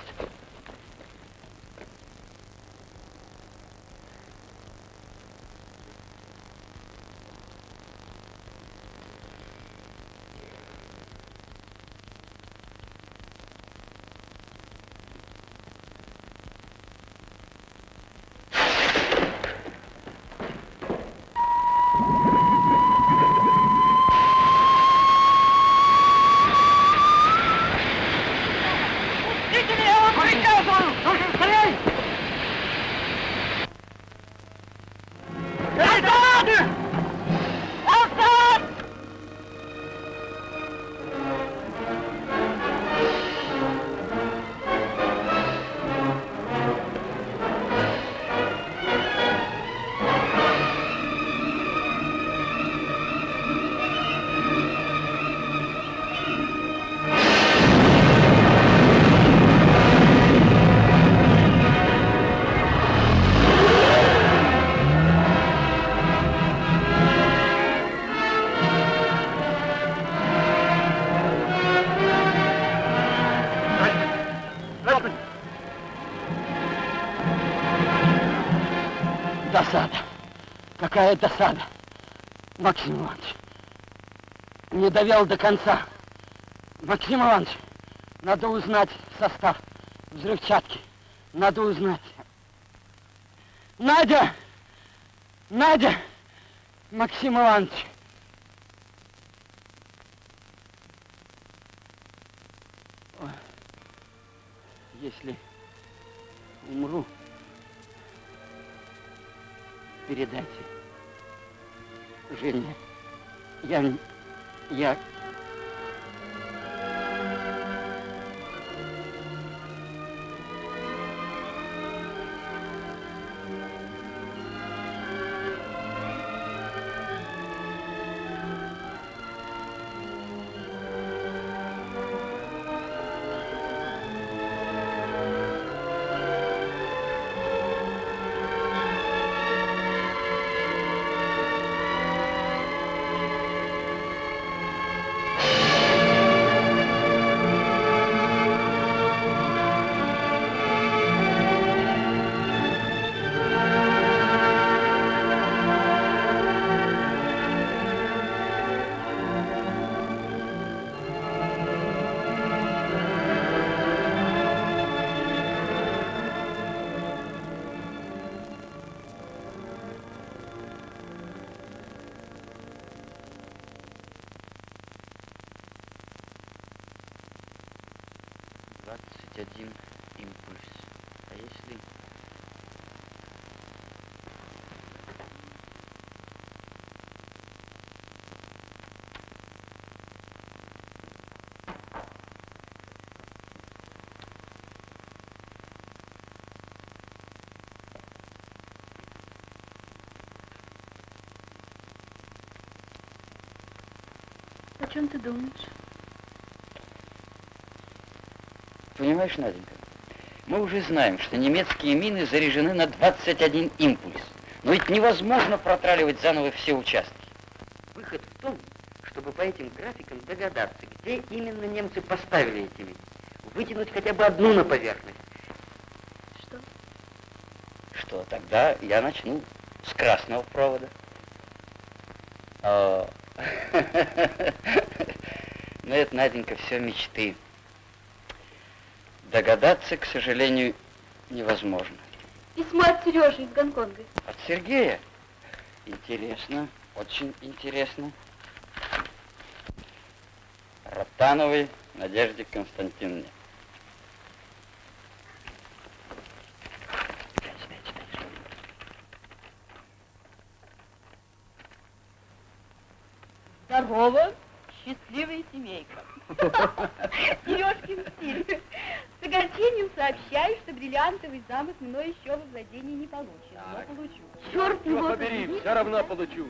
Speaker 24: Назад!
Speaker 23: Какая досада. Максим Иванович. Не довел до конца. Максим Иванович, надо узнать состав взрывчатки. Надо узнать. Надя! Надя! Максим Иванович. Если умру, передайте. Женя, я, я...
Speaker 5: чем ты думаешь?
Speaker 7: Понимаешь, Наденька, мы уже знаем, что немецкие мины заряжены на 21 импульс. Но ведь невозможно протраливать заново все участки. Выход в том, чтобы по этим графикам догадаться, где именно немцы поставили эти мины. Вытянуть хотя бы одну на поверхность.
Speaker 5: Что?
Speaker 7: Что, тогда я начну с красного провода. О. [laughs] Но это, Наденька, все мечты. Догадаться, к сожалению, невозможно.
Speaker 5: Письмо от Сережи из Гонконга.
Speaker 7: От Сергея? Интересно, очень интересно. Ротановой Надежде Константиновне.
Speaker 5: Здорово, счастливая семейка. Сережкин стиль. С огорчением сообщаю, что бриллиантовый замок мной еще во владении не получен, но получу. Черт
Speaker 14: Его
Speaker 5: его
Speaker 14: побери,
Speaker 5: побери.
Speaker 14: все равно получу.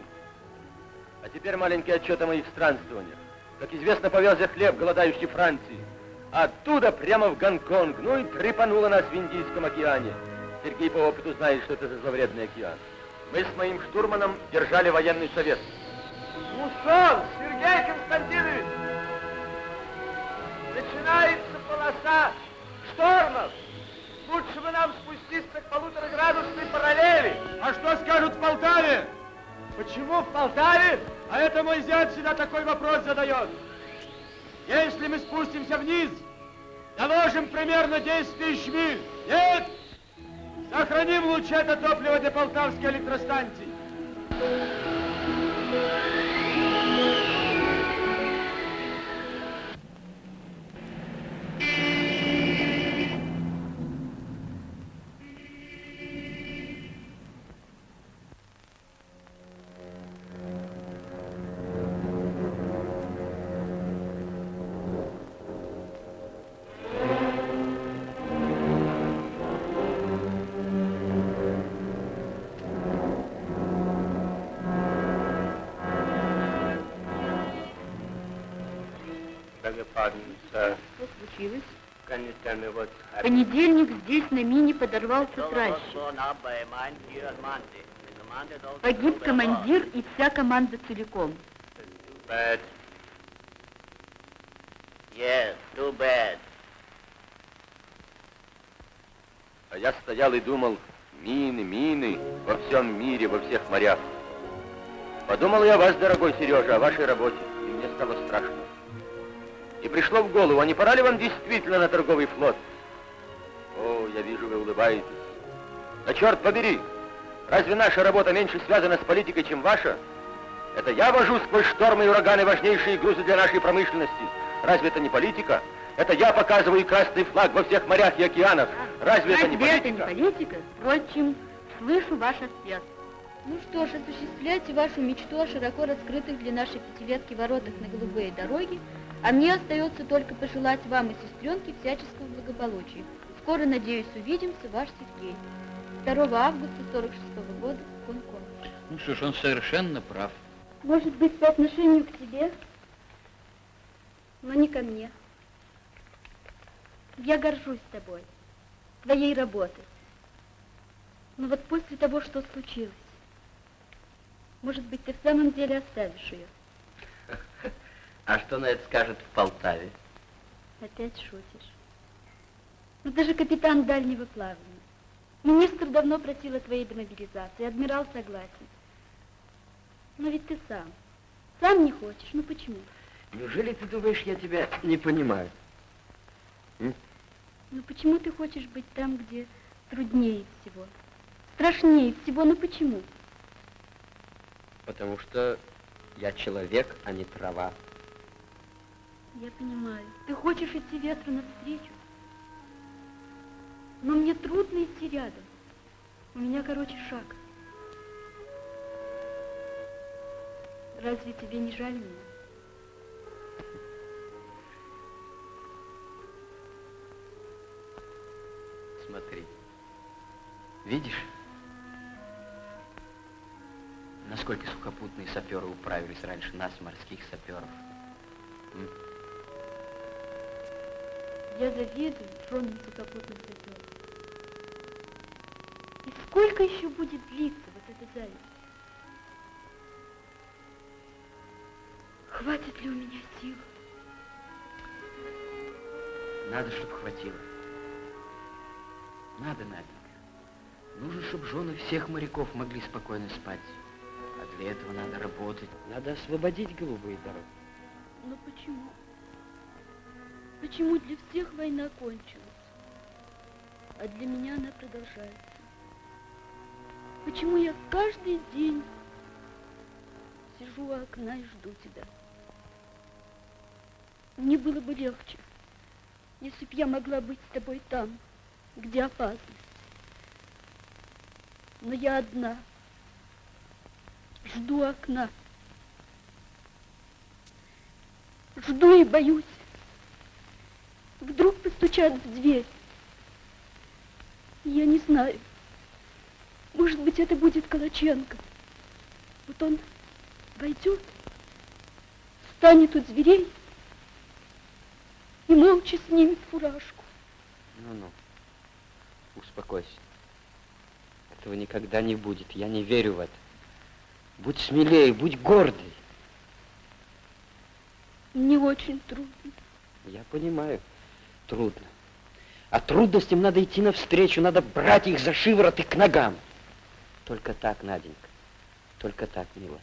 Speaker 14: А теперь маленький отчет о моих странствованиях. Как известно, повез я хлеб голодающей Франции. Оттуда прямо в Гонконг, ну и трепануло нас в Индийском океане. Сергей по опыту знает, что это за зловредный океан. Мы с моим штурманом держали военный совет.
Speaker 9: Мусон, Сергей Константинович! Начинается полоса штормов. Лучше бы нам спуститься к полутораградусной параллели. А что скажут в Полтаве? Почему в Полтаве? А это мой зять всегда такой вопрос задает. Если мы спустимся вниз, доложим примерно 10 тысяч миль. Нет? Сохраним лучше это топливо для полтавской электростанции.
Speaker 2: Pardon, sir.
Speaker 5: Что случилось?
Speaker 2: Can you tell me what's
Speaker 5: В
Speaker 2: happening?
Speaker 5: понедельник здесь на мине подорвался тращик. Погиб командир и вся команда целиком.
Speaker 2: Bad. Yes, too bad.
Speaker 14: А я стоял и думал, мины, мины во всем мире, во всех морях. Подумал я о вас, дорогой Сережа, о вашей работе, и мне стало страшно. И пришло в голову, а не пора ли вам действительно на торговый флот? О, я вижу, вы улыбаетесь. Да черт побери, разве наша работа меньше связана с политикой, чем ваша? Это я вожу сквозь штормы и ураганы важнейшие грузы для нашей промышленности. Разве это не политика? Это я показываю красный флаг во всех морях и океанах. Разве это не
Speaker 5: Разве это не
Speaker 14: политика?
Speaker 5: политика? Впрочем, слышу ваш ответ. Ну что ж, осуществляйте вашу мечту о широко раскрытых для нашей пятилетки воротах на голубые дороги, а мне остается только пожелать вам и сестренке всяческого благополучия. Скоро, надеюсь, увидимся, ваш Сергей. 2 августа 46 года, Гонконг.
Speaker 7: Ну что ж, он совершенно прав.
Speaker 5: Может быть, по отношению к тебе, но не ко мне. Я горжусь тобой, твоей работой. Но вот после того, что случилось, может быть, ты в самом деле оставишь ее.
Speaker 2: А что на это скажет в Полтаве?
Speaker 5: Опять шутишь. Ну, ты же капитан дальнего плавания. Министр давно просил о твоей демобилизации, адмирал согласен. Но ведь ты сам, сам не хочешь, ну почему?
Speaker 2: Неужели ты думаешь, я тебя не понимаю?
Speaker 5: Ну почему ты хочешь быть там, где труднее всего, страшнее всего, ну почему?
Speaker 2: Потому что я человек, а не трава.
Speaker 5: Я понимаю. Ты хочешь идти ветру навстречу, Но мне трудно идти рядом. У меня, короче, шаг. Разве тебе не жаль меня?
Speaker 7: Смотри. Видишь? Насколько сухопутные саперы управились раньше нас, морских саперов. М?
Speaker 5: Я завидую женам сухопутных саперов. И сколько еще будет длиться вот эта зависть? Хватит ли у меня сил?
Speaker 7: Надо, чтобы хватило. Надо, Наденька. Нужно, чтобы жены всех моряков могли спокойно спать. А для этого надо работать. Надо освободить голубые дороги.
Speaker 5: Но почему? Почему для всех война кончилась, а для меня она продолжается? Почему я каждый день сижу у окна и жду тебя? Мне было бы легче, если б я могла быть с тобой там, где опасность. Но я одна. Жду окна. Жду и боюсь. Постучат в дверь. Я не знаю. Может быть, это будет Калаченко. Вот он войдет, станет у дверей и молча снимет фуражку.
Speaker 7: Ну-ну, успокойся. Этого никогда не будет. Я не верю в это. Будь смелее, будь гордой.
Speaker 5: Мне очень трудно.
Speaker 7: Я понимаю, трудно. А трудностям надо идти навстречу, надо брать их за шиворот и к ногам. Только так, Наденька, только так, милая.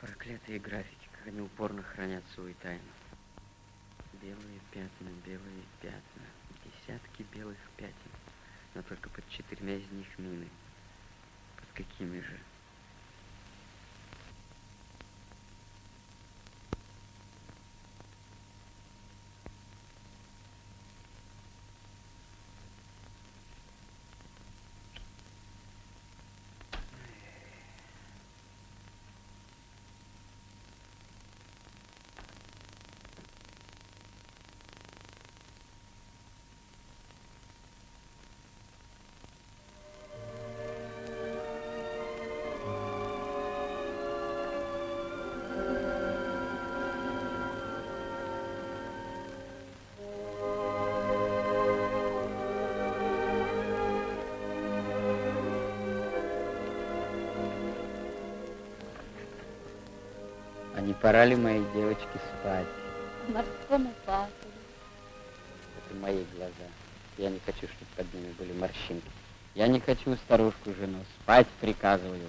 Speaker 7: Проклятые графики, как они упорно хранят свою тайну. Белые пятна, белые пятна, десятки белых пятен, но только под четырьмя из них мины. Под какими же? Пора ли моей девочке спать?
Speaker 5: Морскому папу.
Speaker 7: Это мои глаза. Я не хочу, чтобы под ними были морщинки. Я не хочу старушку жену. Спать приказываю.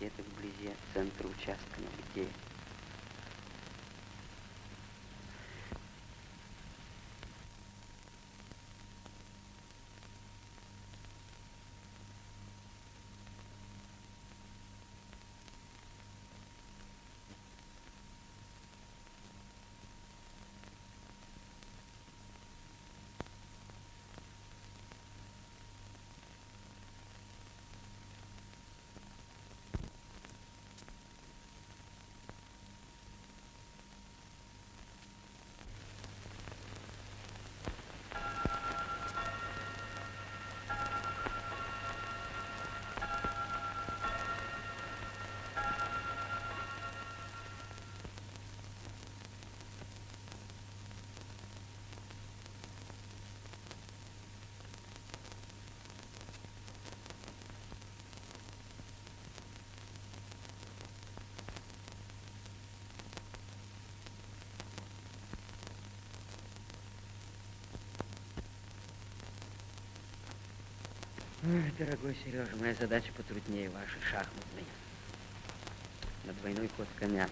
Speaker 7: Где-то вблизи центра участка.
Speaker 25: Ой, дорогой Сережа, моя задача потруднее вашей, шахматной. На двойной ход коня.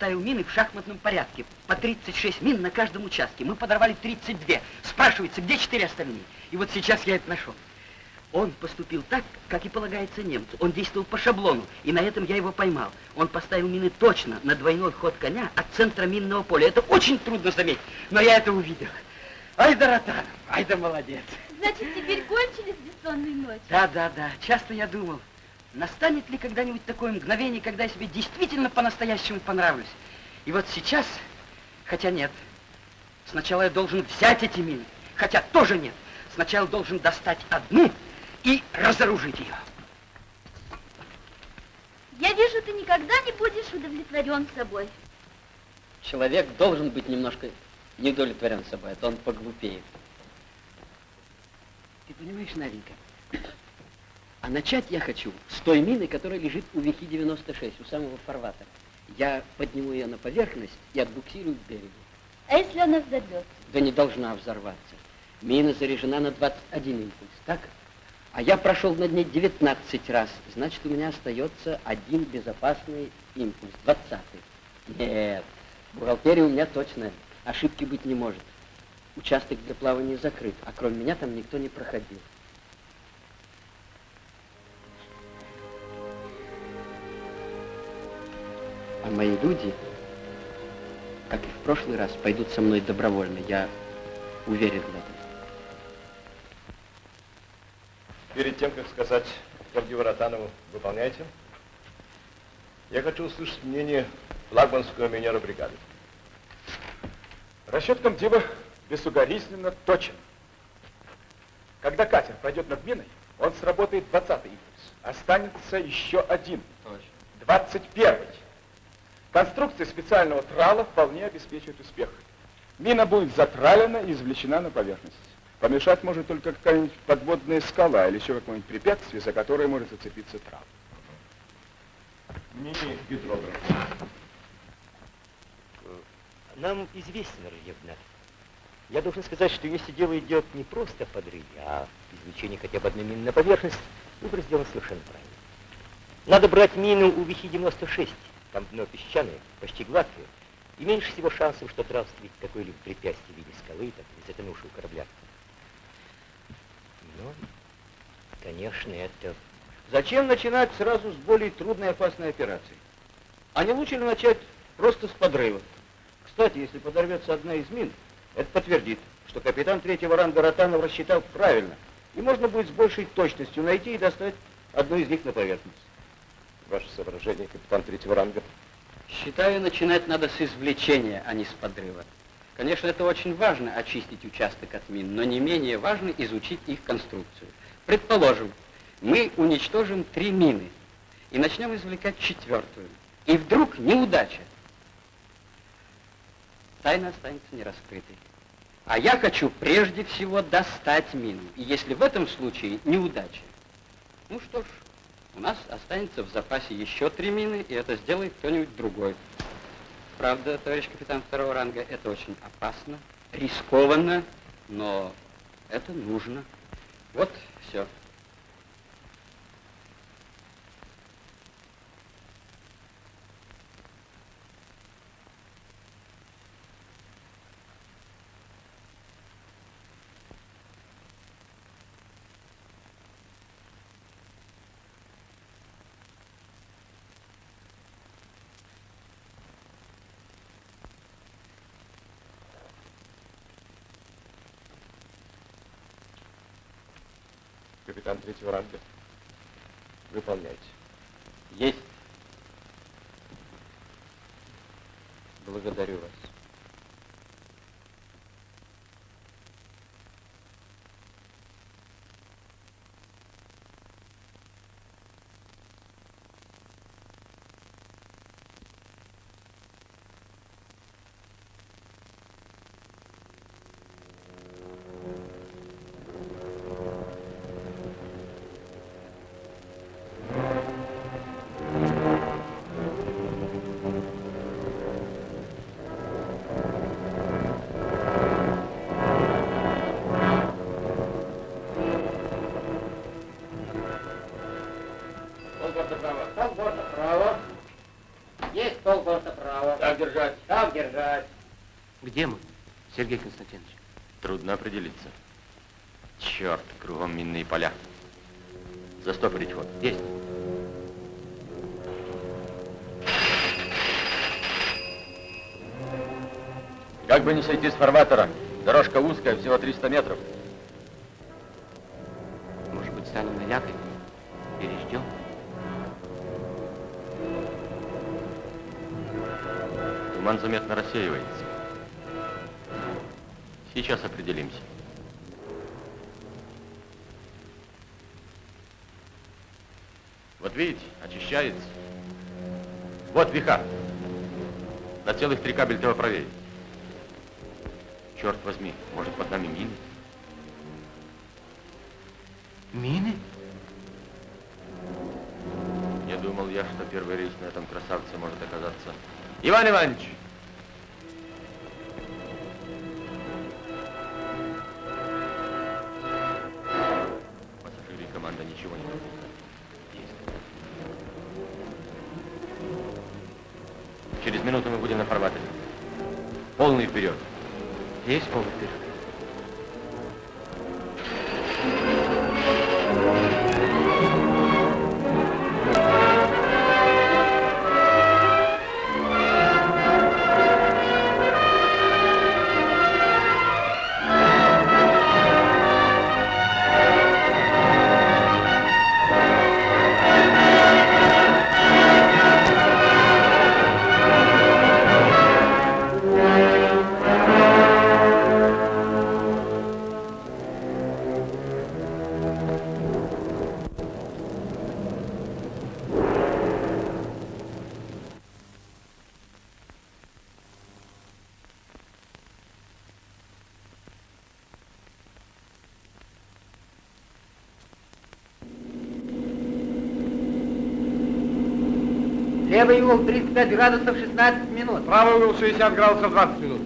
Speaker 7: Он поставил мины в шахматном порядке. По 36 мин на каждом участке. Мы подорвали 32. Спрашивается, где четыре остальные? И вот сейчас я это нашел. Он поступил так, как и полагается немцу. Он действовал по шаблону, и на этом я его поймал. Он поставил мины точно на двойной ход коня от центра минного поля. Это очень трудно заметить, но я это увидел. Ай да Ротанов, ай да молодец.
Speaker 5: Значит, теперь кончились бессонные ночи?
Speaker 7: Да, да, да. Часто я думал, настанет ли когда-нибудь такое мгновение, когда я себе действительно по-настоящему понравлюсь. И вот сейчас, хотя нет, сначала я должен взять эти мины, хотя тоже нет. Сначала должен достать одну и разоружить ее.
Speaker 5: Я вижу, ты никогда не будешь удовлетворен собой.
Speaker 25: Человек должен быть немножко не удовлетворен собой, а то он поглупеет.
Speaker 7: Ты понимаешь, Наденька, а начать я хочу с той мины, которая лежит у Вихи-96, у самого фарватера. Я подниму ее на поверхность и отбуксирую к берегу.
Speaker 5: А если она взорвется?
Speaker 7: Да не должна взорваться. Мина заряжена на 21 импульс, так? А я прошел над ней 19 раз. Значит, у меня остается один безопасный импульс, 20 -й. Нет, бухгалтерия у меня точная. Ошибки быть не может. Участок для плавания закрыт, а кроме меня там никто не проходил. Мои люди, как и в прошлый раз, пойдут со мной добровольно. Я уверен в этом.
Speaker 3: Перед тем, как сказать Гордию Ротанову, выполняйте, я хочу услышать мнение флагманского минера бригады.
Speaker 26: Расчет комдива безугоризненно точен. Когда катер пройдет над миной, он сработает 20 импульс. Останется еще один.
Speaker 25: Точно.
Speaker 26: 21 Конструкция специального трала вполне обеспечивает успех. Мина будет затралена и извлечена на поверхность. Помешать может только какая-нибудь подводная скала или еще какое-нибудь препятствие, за которое может зацепиться трал.
Speaker 3: Мини-гидрограф.
Speaker 27: Нам известен рельеф дна. Я должен сказать, что если дело идет не просто о подрыве, а извлечении хотя бы одной мины на поверхность, выбор сделан совершенно правильно. Надо брать мину у Вихи-96. Там дно песчаное, почти гладкое, и меньше всего шансов, что трав встретит какое-либо препятствие в виде скалы, так, или затонувшего корабля. Но, конечно, это...
Speaker 6: Зачем начинать сразу с более трудной и опасной операции? А не лучше ли начать просто с подрыва? Кстати, если подорвется одна из мин, это подтвердит, что капитан третьего ранга Ротанов рассчитал правильно, и можно будет с большей точностью найти и достать одну из них на поверхность.
Speaker 3: Ваше соображение, капитан третьего ранга.
Speaker 25: Считаю, начинать надо с извлечения, а не с подрыва. Конечно, это очень важно, очистить участок от мин, но не менее важно изучить их конструкцию. Предположим, мы уничтожим три мины и начнем извлекать четвертую. И вдруг неудача. Тайна останется нераскрытой.
Speaker 7: А я хочу прежде всего достать мину. И если в этом случае неудача, ну что ж, у нас останется в запасе еще три мины, и это сделает кто-нибудь другой. Правда, товарищ капитан второго ранга, это очень опасно, рискованно, но это нужно. Вот все.
Speaker 8: Капитан третьего ранга. Выполняйте.
Speaker 7: Есть. Благодарю вас.
Speaker 15: Так держать. Где мы, Сергей Константинович?
Speaker 14: Трудно определиться. Черт, кругом минные поля. Застопорить ход.
Speaker 15: Есть.
Speaker 14: Как бы не сойти с фарватера. Дорожка узкая, всего 300 метров. Заметно рассеивается. Сейчас определимся. Вот видите, очищается. Вот веха. На целых три кабельтова правее. Черт возьми, может под нами мины?
Speaker 15: Мины?
Speaker 14: Не думал я, что первый рейс на этом красавце может оказаться. Иван Иванович! Минуту мы будем на фарватере. Полный вперед.
Speaker 15: Есть полный вперед.
Speaker 12: Угол 35 градусов 16 минут.
Speaker 9: Правый угол 60 градусов 20 минут.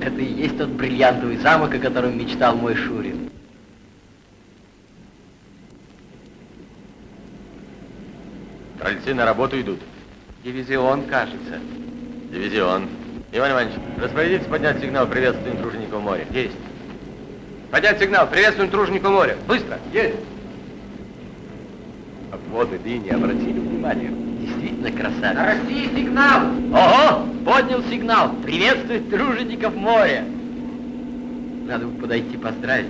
Speaker 7: Это и есть тот бриллиантовый замок, о котором мечтал мой Шурин.
Speaker 14: Крольцы на работу идут.
Speaker 7: Дивизион, кажется.
Speaker 14: Дивизион. Иван Иванович, распорядитесь поднять сигнал приветствуем тружеников моря.
Speaker 15: Есть. Поднять сигнал. Приветствуем тружеников моря. Быстро.
Speaker 9: Есть.
Speaker 8: Обводы линии обратили внимание.
Speaker 7: Действительно красавец.
Speaker 12: России сигнал.
Speaker 7: Ого! Поднял сигнал. Приветствует тружеников моря. Надо бы подойти поздравить.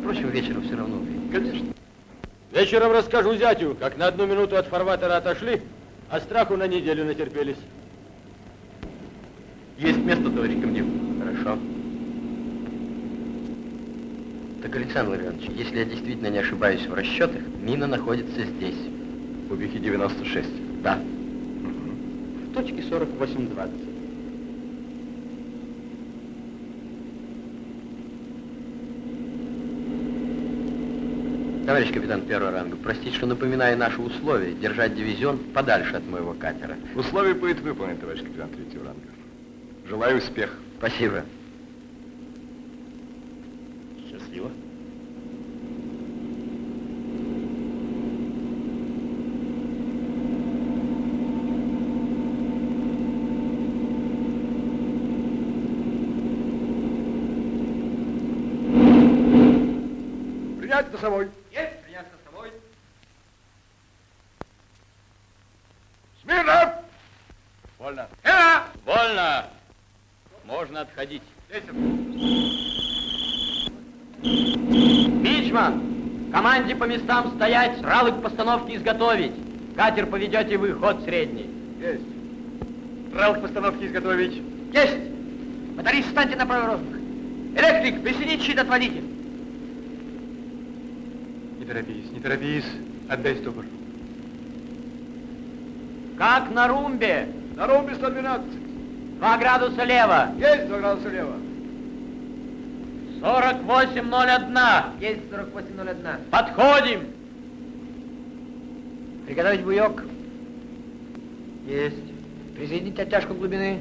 Speaker 7: Впрочем, вечером все равно увидим.
Speaker 8: Конечно.
Speaker 14: Вечером расскажу зятю, как на одну минуту от фарватера отошли, а страху на неделю натерпелись.
Speaker 7: Товарищ комдив.
Speaker 8: Хорошо.
Speaker 15: Так, Александр Иванович, если я действительно не ошибаюсь в расчетах, мина находится здесь.
Speaker 9: В кубике 96.
Speaker 15: Да. В точке 4820. Товарищ капитан первого ранга, простите, что напоминаю наши условия, держать дивизион подальше от моего катера.
Speaker 9: Условие будет выполнено, товарищ капитан третьего ранга. Желаю успеха.
Speaker 15: Спасибо.
Speaker 9: Счастливо. Принять носовой.
Speaker 28: Есть, Можно отходить.
Speaker 15: Мичман, команде по местам стоять, тралы к постановке изготовить. Катер поведете вы, ход средний.
Speaker 9: Есть. Трал к постановке изготовить.
Speaker 12: Есть! Моторист, встаньте на правый розмах. Электрик, присоединить щит, отводите.
Speaker 19: Не торопись, не торопись. Отдай стопор.
Speaker 15: Как на румбе?
Speaker 9: На румбе 112.
Speaker 15: Два градуса лево.
Speaker 9: Есть 2 градуса лево.
Speaker 15: 48.01.
Speaker 12: Есть 4801.
Speaker 15: Подходим.
Speaker 12: Приготовить буек. Есть. Присоединить оттяжку глубины.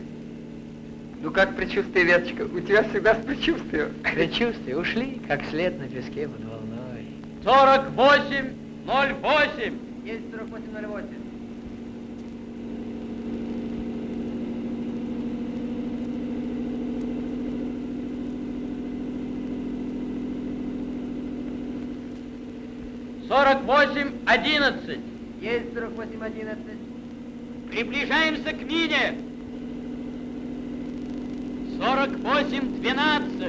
Speaker 7: Ну как предчувствие, Веточка? У тебя всегда с предчувствием. [laughs]
Speaker 12: Предчувствия ушли, как след на песке под волной.
Speaker 15: 48.08.
Speaker 12: Есть 4808.
Speaker 15: 4811.
Speaker 12: Есть 4811.
Speaker 15: Приближаемся к мине. 4812.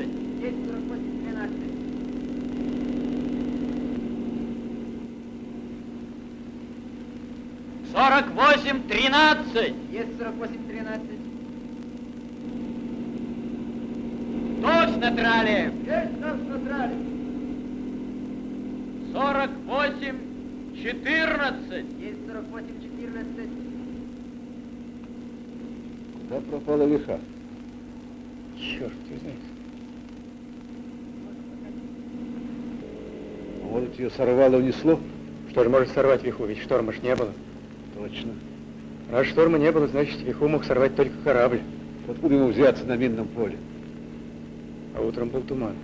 Speaker 12: Есть 4812.
Speaker 15: Сорок восемь тринадцать.
Speaker 12: Есть сорок восемь тринадцать.
Speaker 15: Точно трали.
Speaker 12: Есть точно
Speaker 15: трали. 48, 14.
Speaker 12: Есть 48, 14.
Speaker 3: Куда пропала лиха?
Speaker 19: Черт, ты знаешь.
Speaker 3: Может, ее сорвало, унесло?
Speaker 19: Что же может сорвать виху, ведь шторма ж не было.
Speaker 3: Точно.
Speaker 19: Раз шторма не было, значит, виху мог сорвать только корабль.
Speaker 3: Откуда ему взяться на минном поле?
Speaker 19: А утром был туман.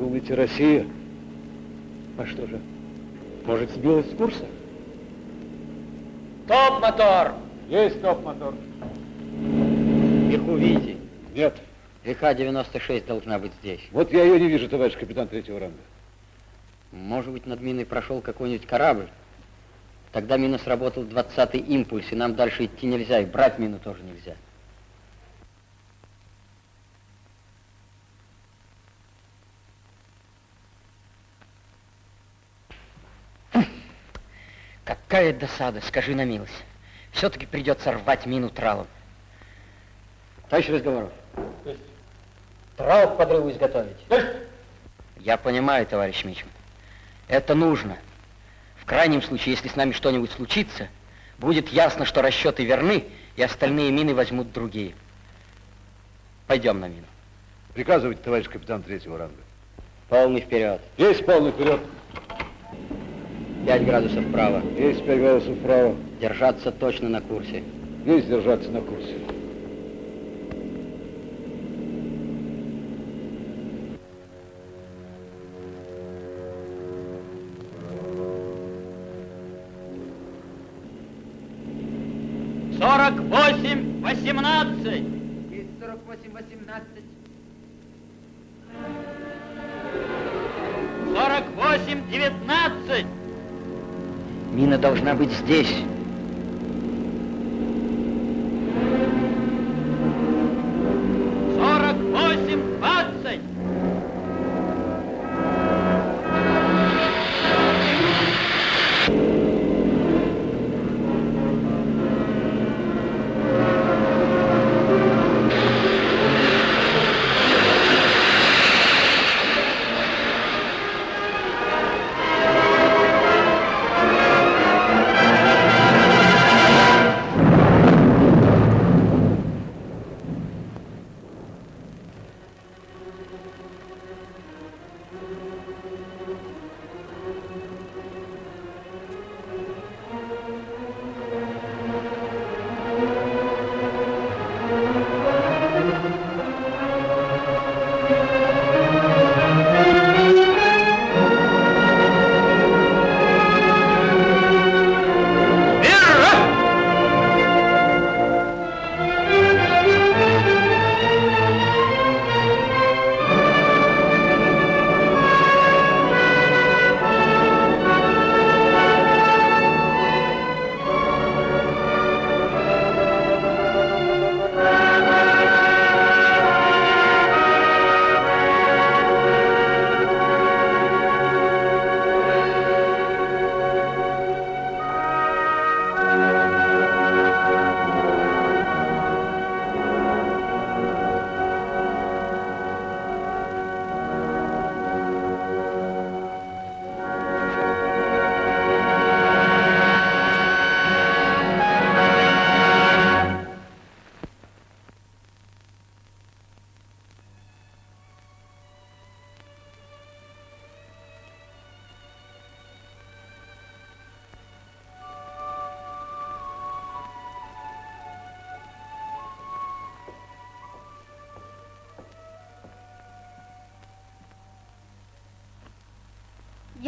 Speaker 3: Думаете, Россия?
Speaker 19: А что же? Может, сбилась с курса?
Speaker 15: Топ-мотор.
Speaker 3: Есть топ-мотор.
Speaker 7: Вверху видите?
Speaker 3: Нет.
Speaker 7: Река 96 должна быть здесь.
Speaker 3: Вот я ее не вижу, товарищ капитан третьего ранга.
Speaker 7: Может быть, над миной прошел какой-нибудь корабль? Тогда мина сработал 20-й импульс, и нам дальше идти нельзя, и брать мину тоже нельзя. Какая досада, скажи на милость. Все-таки придется рвать мину тралом. Товарищ Разговоров. Трал к подрыву изготовить. Я понимаю, товарищ Мичман. Это нужно. В крайнем случае, если с нами что-нибудь случится, будет ясно, что расчеты верны, и остальные мины возьмут другие. Пойдем на мину.
Speaker 3: Приказывайте, товарищ капитан третьего ранга.
Speaker 7: Полный вперед.
Speaker 3: Есть полный вперед.
Speaker 7: 5 градусов вправо.
Speaker 3: Есть 5 градусов вправо.
Speaker 7: Держаться точно на курсе.
Speaker 3: Есть держаться на курсе.
Speaker 15: Сорок восемь восемнадцать.
Speaker 12: Есть 4818.
Speaker 15: Сорок
Speaker 7: Мина должна быть здесь.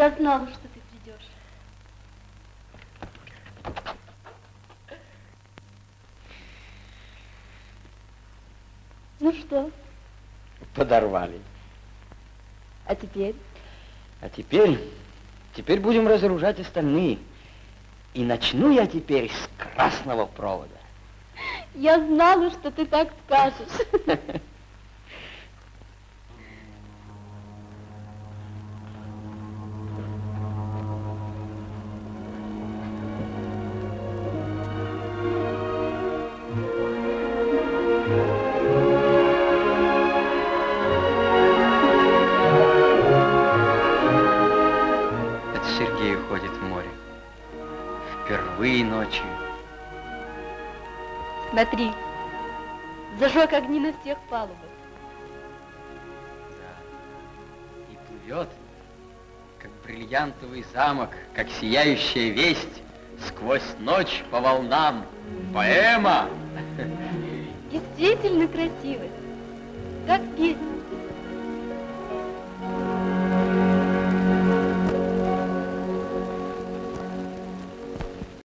Speaker 5: Я знала, что ты придешь. Ну что,
Speaker 7: Подорвали.
Speaker 5: а теперь?
Speaker 7: А теперь, теперь будем разоружать остальные. И начну я теперь с красного провода.
Speaker 5: Я знала, что ты так скажешь. [laughs] всех палубах.
Speaker 7: И плывет, как бриллиантовый замок, как сияющая весть, сквозь ночь по волнам. Поэма!
Speaker 5: Действительно красиво. Как песня.